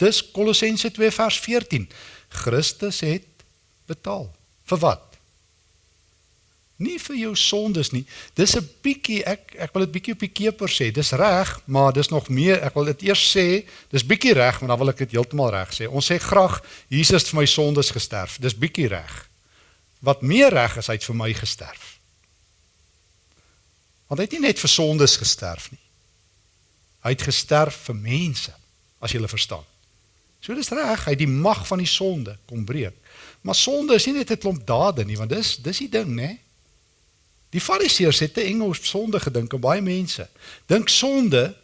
[SPEAKER 1] Dis Kolossense 2 vers 14. Christus het betaal. Vir wat? Nie vir jou sondes nie. Dis 'n bietjie ek ek wil dit bietjie op die keper sê. Dis reg, maar dis nog meer. Ek wil dit eers sê, dis bietjie reg, maar dan wil ek dit heeltemal reg sê. Ons sê graag Jesus het vir my sondes gesterf. Dis bietjie reg wat meer reg is, hy het vir my gesterf. Want hy het nie net vir sondes gesterf nie. Hy het gesterf vir mense, as jy hulle verstaan. So dis reg, hy het die mag van die sonde kom breek. Maar sonde is nie net 'n klomp dade nie, want dis dis die ding, né? Die Fariseërs het te eng op sonde gedink en baie mense dink sonde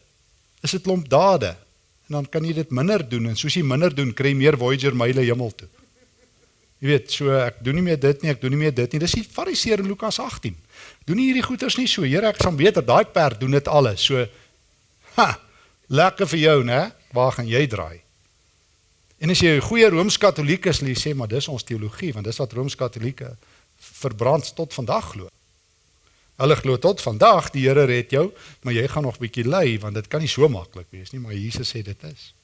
[SPEAKER 1] is 'n klomp dade en dan kan jy dit minder doen en soos jy minder doen, kry jy meer Voyager myle hemel toe. Jy weet, so ek doen nie meer dit nie, ek doen nie meer dit nie. Dis die Fariseer in Lukas 18. Doen nie hierdie goeters nie so. Here, ek sal beter daai perd doen dit alles. So ha, lekker vir jou, né? Waar gaan jy draai? En as jy 'n goeie Rooms-Katoliek is, lê sê maar dis ons teologie, want dis wat Rooms-Katolieke verbrand tot vandag glo. Hulle glo tot vandag die Here red jou, maar jy gaan nog bietjie ly want dit kan nie so maklik wees nie, maar Jesus sê dit is.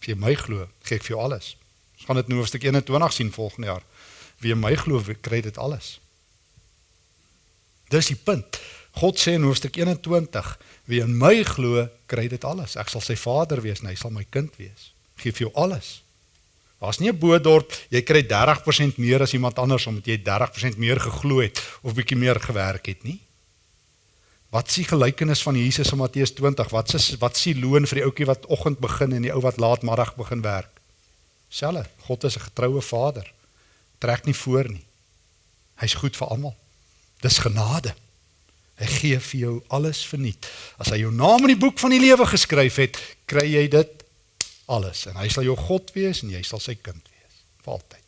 [SPEAKER 1] As jy my glo, gee ek vir jou alles. Ons gaan dit in hoofstuk 21 sien volgende jaar. Wie my glo, kry dit alles. Dis die punt. God sê in hoofstuk 21, wie in my glo, kry dit alles. Ek sal sy vader wees en hy sal my kind wees. Gee vir jou alles. Daar's nie 'n boedorp jy kry 30% meer as iemand anders omdat jy 30% meer geglo het of bietjie meer gewerk het nie. Wat s'ie gelykenis van Jesus in Matteus 20? Wat s'e wat s'ie loon vir die ouetjie wat oggend begin en die ou wat laatmiddag begin werk? Selle, God is 'n getroue Vader. Trek nie voor nie. Hy's goed vir almal. Dis genade. Hy gee vir jou alles verniet. As hy jou naam in die boek van die lewe geskryf het, kry jy dit alles en hy sal jou God wees en jy sal sy kind wees vir altyd.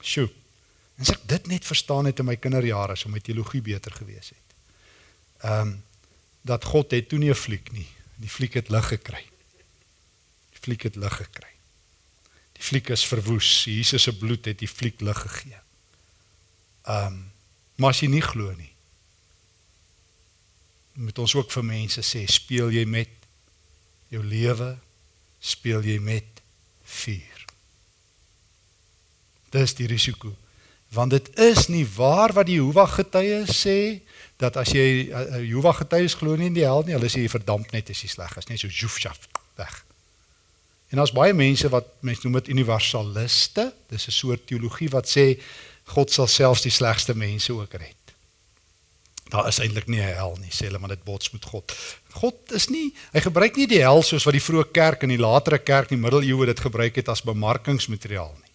[SPEAKER 1] Sjoe. En as ek dit net verstaan het in my kinderjare, sou my teologie beter gewees het. Ehm um, dat God het toe nie 'n fliek nie. Die fliek het lig gekry. Die fliek het lig gekry. Die fliek is verwoes. Jesus se bloed het die fliek lig gegee. Ehm um, maar as jy nie glo nie, moet ons ook vir mense sê, speel jy met jou lewe, speel jy met vuur. Dis die risiko Want dit is nie waar wat die Jehovah getuies sê dat as jy uh, Jehovah getuies glo nie in die hel nie, hulle sê jy verdamp net as jy sleg is, net so joefshaf weg. En daar's baie mense wat mense noem dit universaliste. Dis 'n soort teologie wat sê God sal selfs die slegste mense ook red. Daar is eintlik nie 'n hel nie, sê hulle, maar dit bots met God. God is nie, hy gebruik nie die hel soos wat die vroeë kerk en die latere kerk in die middeleeue dit gebruik het as bemarkingsmateriaal nie.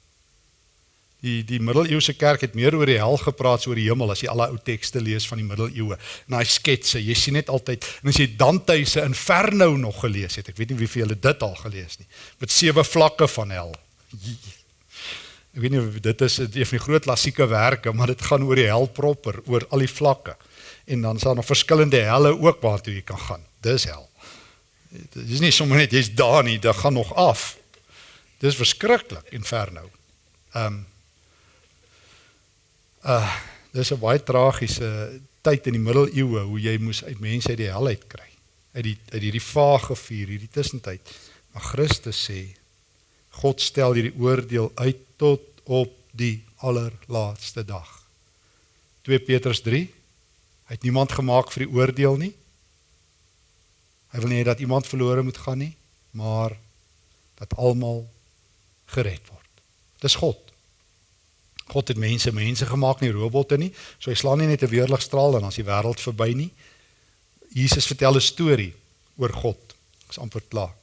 [SPEAKER 1] Die die middeleeuse kerk het meer oor die hel gepraat as oor die hemel as jy al die ou tekste lees van die middeleeue. En daai sketse, jy sien net altyd en as jy Dante se Inferno nog gelees het, ek weet nie wie vir julle dit al gelees nie, met sewe vlakke van hel. Ek weet nie dit is een van die groot klassieke werke, maar dit gaan oor die hel proper, oor al die vlakke. En dan is daar nog verskillende helle ook waartoe jy kan gaan. Dis hel. Dit is nie sommer net jy's daar nie, dit gaan nog af. Dis verskriklik Inferno. Ehm um, Uh dis 'n baie tragiese tyd in die middeleeue hoe jy moes uit mense uit die hel uit kry. Uit die uit hierdie vaage vuur, hierdie tussentyd. Maar Christus sê God stel hierdie oordeel uit tot op die allerlaaste dag. 2 Petrus 3 Hy het niemand gemaak vir die oordeel nie. Hy wil nie dat iemand verlore moet gaan nie, maar dat almal gered word. Dis God. God het mense mense gemaak nie robotte nie. So hy slaan nie net 'n weerligstraal en is die wêreld verby nie. Jesus vertel 'n storie oor God. Ek's amper klaar.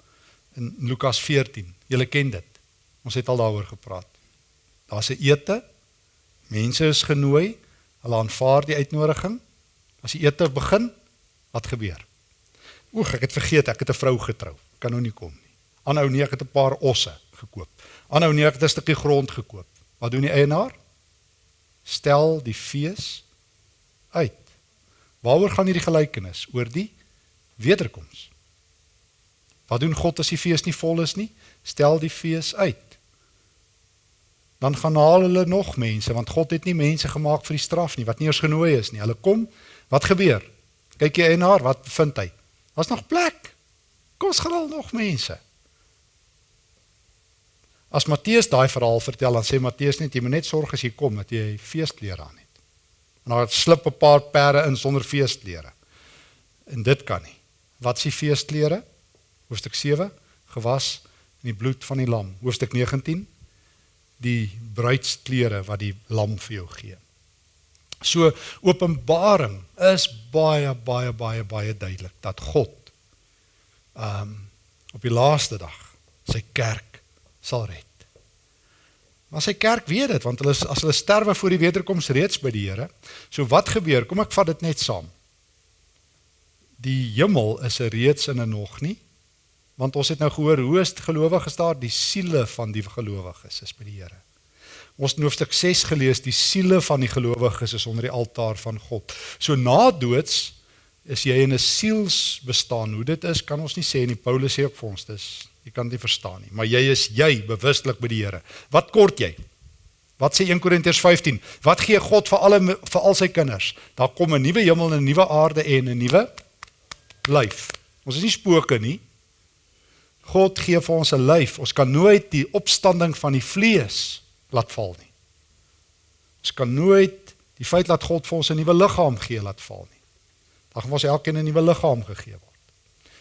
[SPEAKER 1] In Lukas 14. Julle ken dit. Ons het al daaroor gepraat. Daar's 'n ete. Mense is genooi. Hulle aanvaar die uitnodiging. As die ete begin, wat gebeur? Oeg, ek het vergeet ek het 'n vrou getrou. Kan nou nie kom nie. Aanhou nee, ek het 'n paar osse gekoop. Aanhou nee, ek het 'n stukkie grond gekoop. Wat doen die eienaar? Stel die fees uit. Waaroor gaan hierdie gelykenis? Oor die wederkoms. Wat doen God as die fees nie vol is nie? Stel die fees uit. Dan gaan haal hulle nog mense want God het nie mense gemaak vir die straf nie wat nie eens genooi is nie. Hulle kom, wat gebeur? Kyk jy eienaar, wat vind hy? Daar's nog plek. Kom ons gaan al nog mense. As Matteus daai verhaal vertel, dan sê Matteus net jy moet net sorg as jy kom dat jy feesklere aan het. En daar slip 'n paar perde in sonder feesklere. En dit kan nie. Wat is die feesklere? Hoofstuk 7 gewas in die bloed van die lam. Hoofstuk 19 die bruidsklere wat die lam vir jou gee. So Openbaring is baie baie baie baie duidelik dat God ehm um, op die laaste dag sy kerk sal red. Maar sy kerk weet dit want hulle as hulle sterwe voor die wederkoms reeds by die Here. So wat gebeur? Kom ek vat dit net saam. Die hemel is er reeds in en nog nie. Want ons het nou gehoor hoe is gelowiges daar die siele van die gelowiges is by die Here. Ons het hoofstuk 6 gelees die siele van die gelowiges is onder die altaar van God. So na doods is jy in 'n sielsbestaan. Hoe dit is kan ons nie sê nie. Paulus sê ook vir ons dis Jy kan dit verstaan nie, maar jy is jy bewustelik by die Here. Wat kort jy? Wat sê 1 Korintiërs 15? Wat gee God vir alle vir al sy kinders? Daar kom 'n nuwe hemel en 'n nuwe aarde en 'n nuwe lyf. Ons is nie spooke nie. God gee vir ons 'n lyf. Ons kan nooit die opstanding van die vlees laat val nie. Ons kan nooit die feit dat God vir ons 'n nuwe liggaam gee laat val nie. Dan gaan ons elkeen 'n nuwe liggaam gegee word.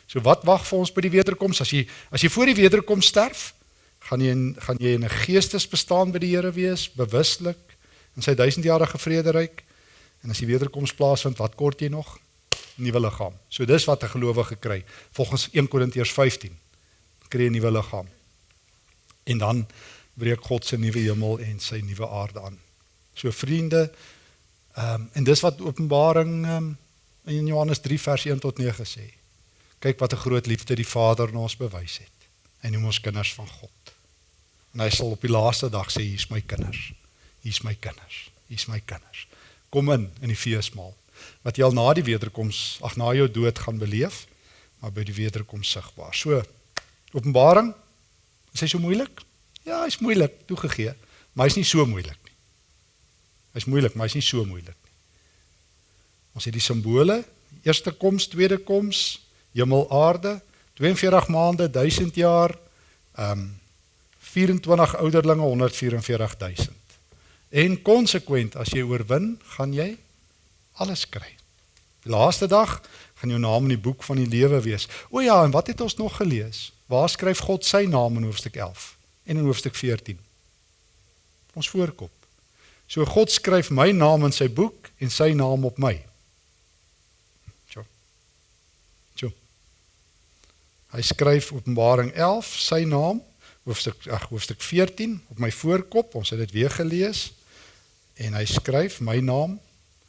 [SPEAKER 1] So wat wag vir ons by die wederkoms? As jy as jy voor die wederkoms sterf, gaan jy in gaan jy in 'n geestesbestaan by die Here wees, bewuslik in sy duisendjarige vrederyk. En as die wederkoms plaasvind, wat kort jy nog? Nuwe liggaam. So dis wat 'n gelowige kry volgens 1 Korintiërs 15. Kry 'n nuwe liggaam. En dan breek God se nuwe hemel en sy nuwe aarde aan. So vriende, ehm um, en dis wat Openbaring ehm um, in Johannes 3 vers 1 tot 9 sê. Kyk wat 'n groot liefde die Vader aan ons bewys het. Hy noem ons kinders van God. En hy sal op die laaste dag sê hier's my kinders. Hier's my kinders. Hier's my kinders. Kom in in die feesmaal. Wat jy al na die wederkoms, ag na jou dood gaan beleef, maar by die wederkoms sigbaar. So Openbaring is hy so moeilik? Ja, hy's moeilik toegegee, maar hy's nie so moeilik nie. Hy's moeilik, maar hy's nie so moeilik nie. Ons het die simbole, eerste koms, tweede koms, hemel aarde 42 maande 1000 jaar ehm um, 24 ouderlinge 144000 En konsekwent as jy oorwin, gaan jy alles kry. Die laaste dag gaan jou naam in die boek van die lewe wees. O ja, en wat het ons nog gelees? Waar skryf God sy naam in hoofstuk 11 en in hoofstuk 14? Ons voorkop. So God skryf my naam in sy boek en sy naam op my. Hy skryf Openbaring 11 sy naam hoofstuk ag hoofstuk 14 op my voorkop. Ons het dit weer gelees. En hy skryf my naam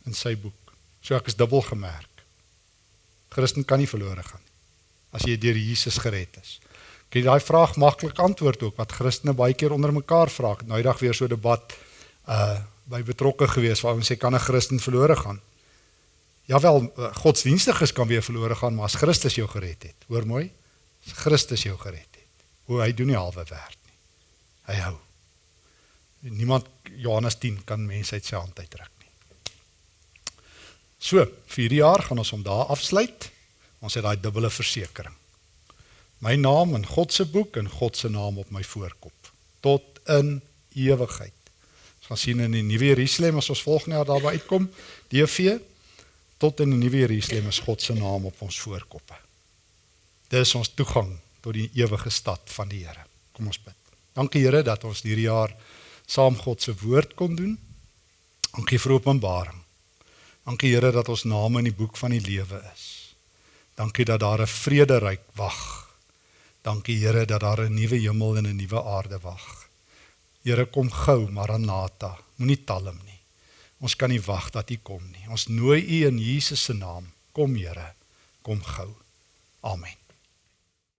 [SPEAKER 1] in sy boek. So ek is dubbel gemerk. Christen kan nie verlore gaan as jy deur Jesus gered is. Kyk daai vraag maklik antwoord ook wat Christene baie keer onder mekaar vra. Nou eendag weer so 'n debat uh by betrokke gewees waar ons sê kan 'n Christen verlore gaan? Ja wel, uh, godsdienstiges kan weer verlore gaan, maar as Christus jou gered het. Hoor mooi. Christus jou gered het. Hoe hy doen nie halwe werk nie. Hy hou. Niemand Johannes 10 kan mense uit sy hand uitdruk nie. So, vir hierdie jaar gaan ons hom daar afsluit. Ons het daai dubbele versekering. My naam in God se boek en God se naam op my voorkop tot in ewigheid gaan sien in die nuwe Jerusalem as ons volgende jaar daarby uitkom, DV tot in die nuwe Jerusalem is God se naam op ons voorkoppe. Dis ons toegang tot die ewige stad van die Here. Kom ons bid. Dankie Here dat ons hierdie jaar saam God se woord kon doen. Dankie vir openbaring. Dankie Here dat ons name in die boek van die lewe is. Dankie dat daar 'n vrederyk wag. Dankie Here dat daar 'n nuwe hemel en 'n nuwe aarde wag. Here kom gou Maranatha, moenie talm nie. Ons kan nie wag dat U kom nie. Ons nooi U in Jesus se naam. Kom Here, kom gou. Amen.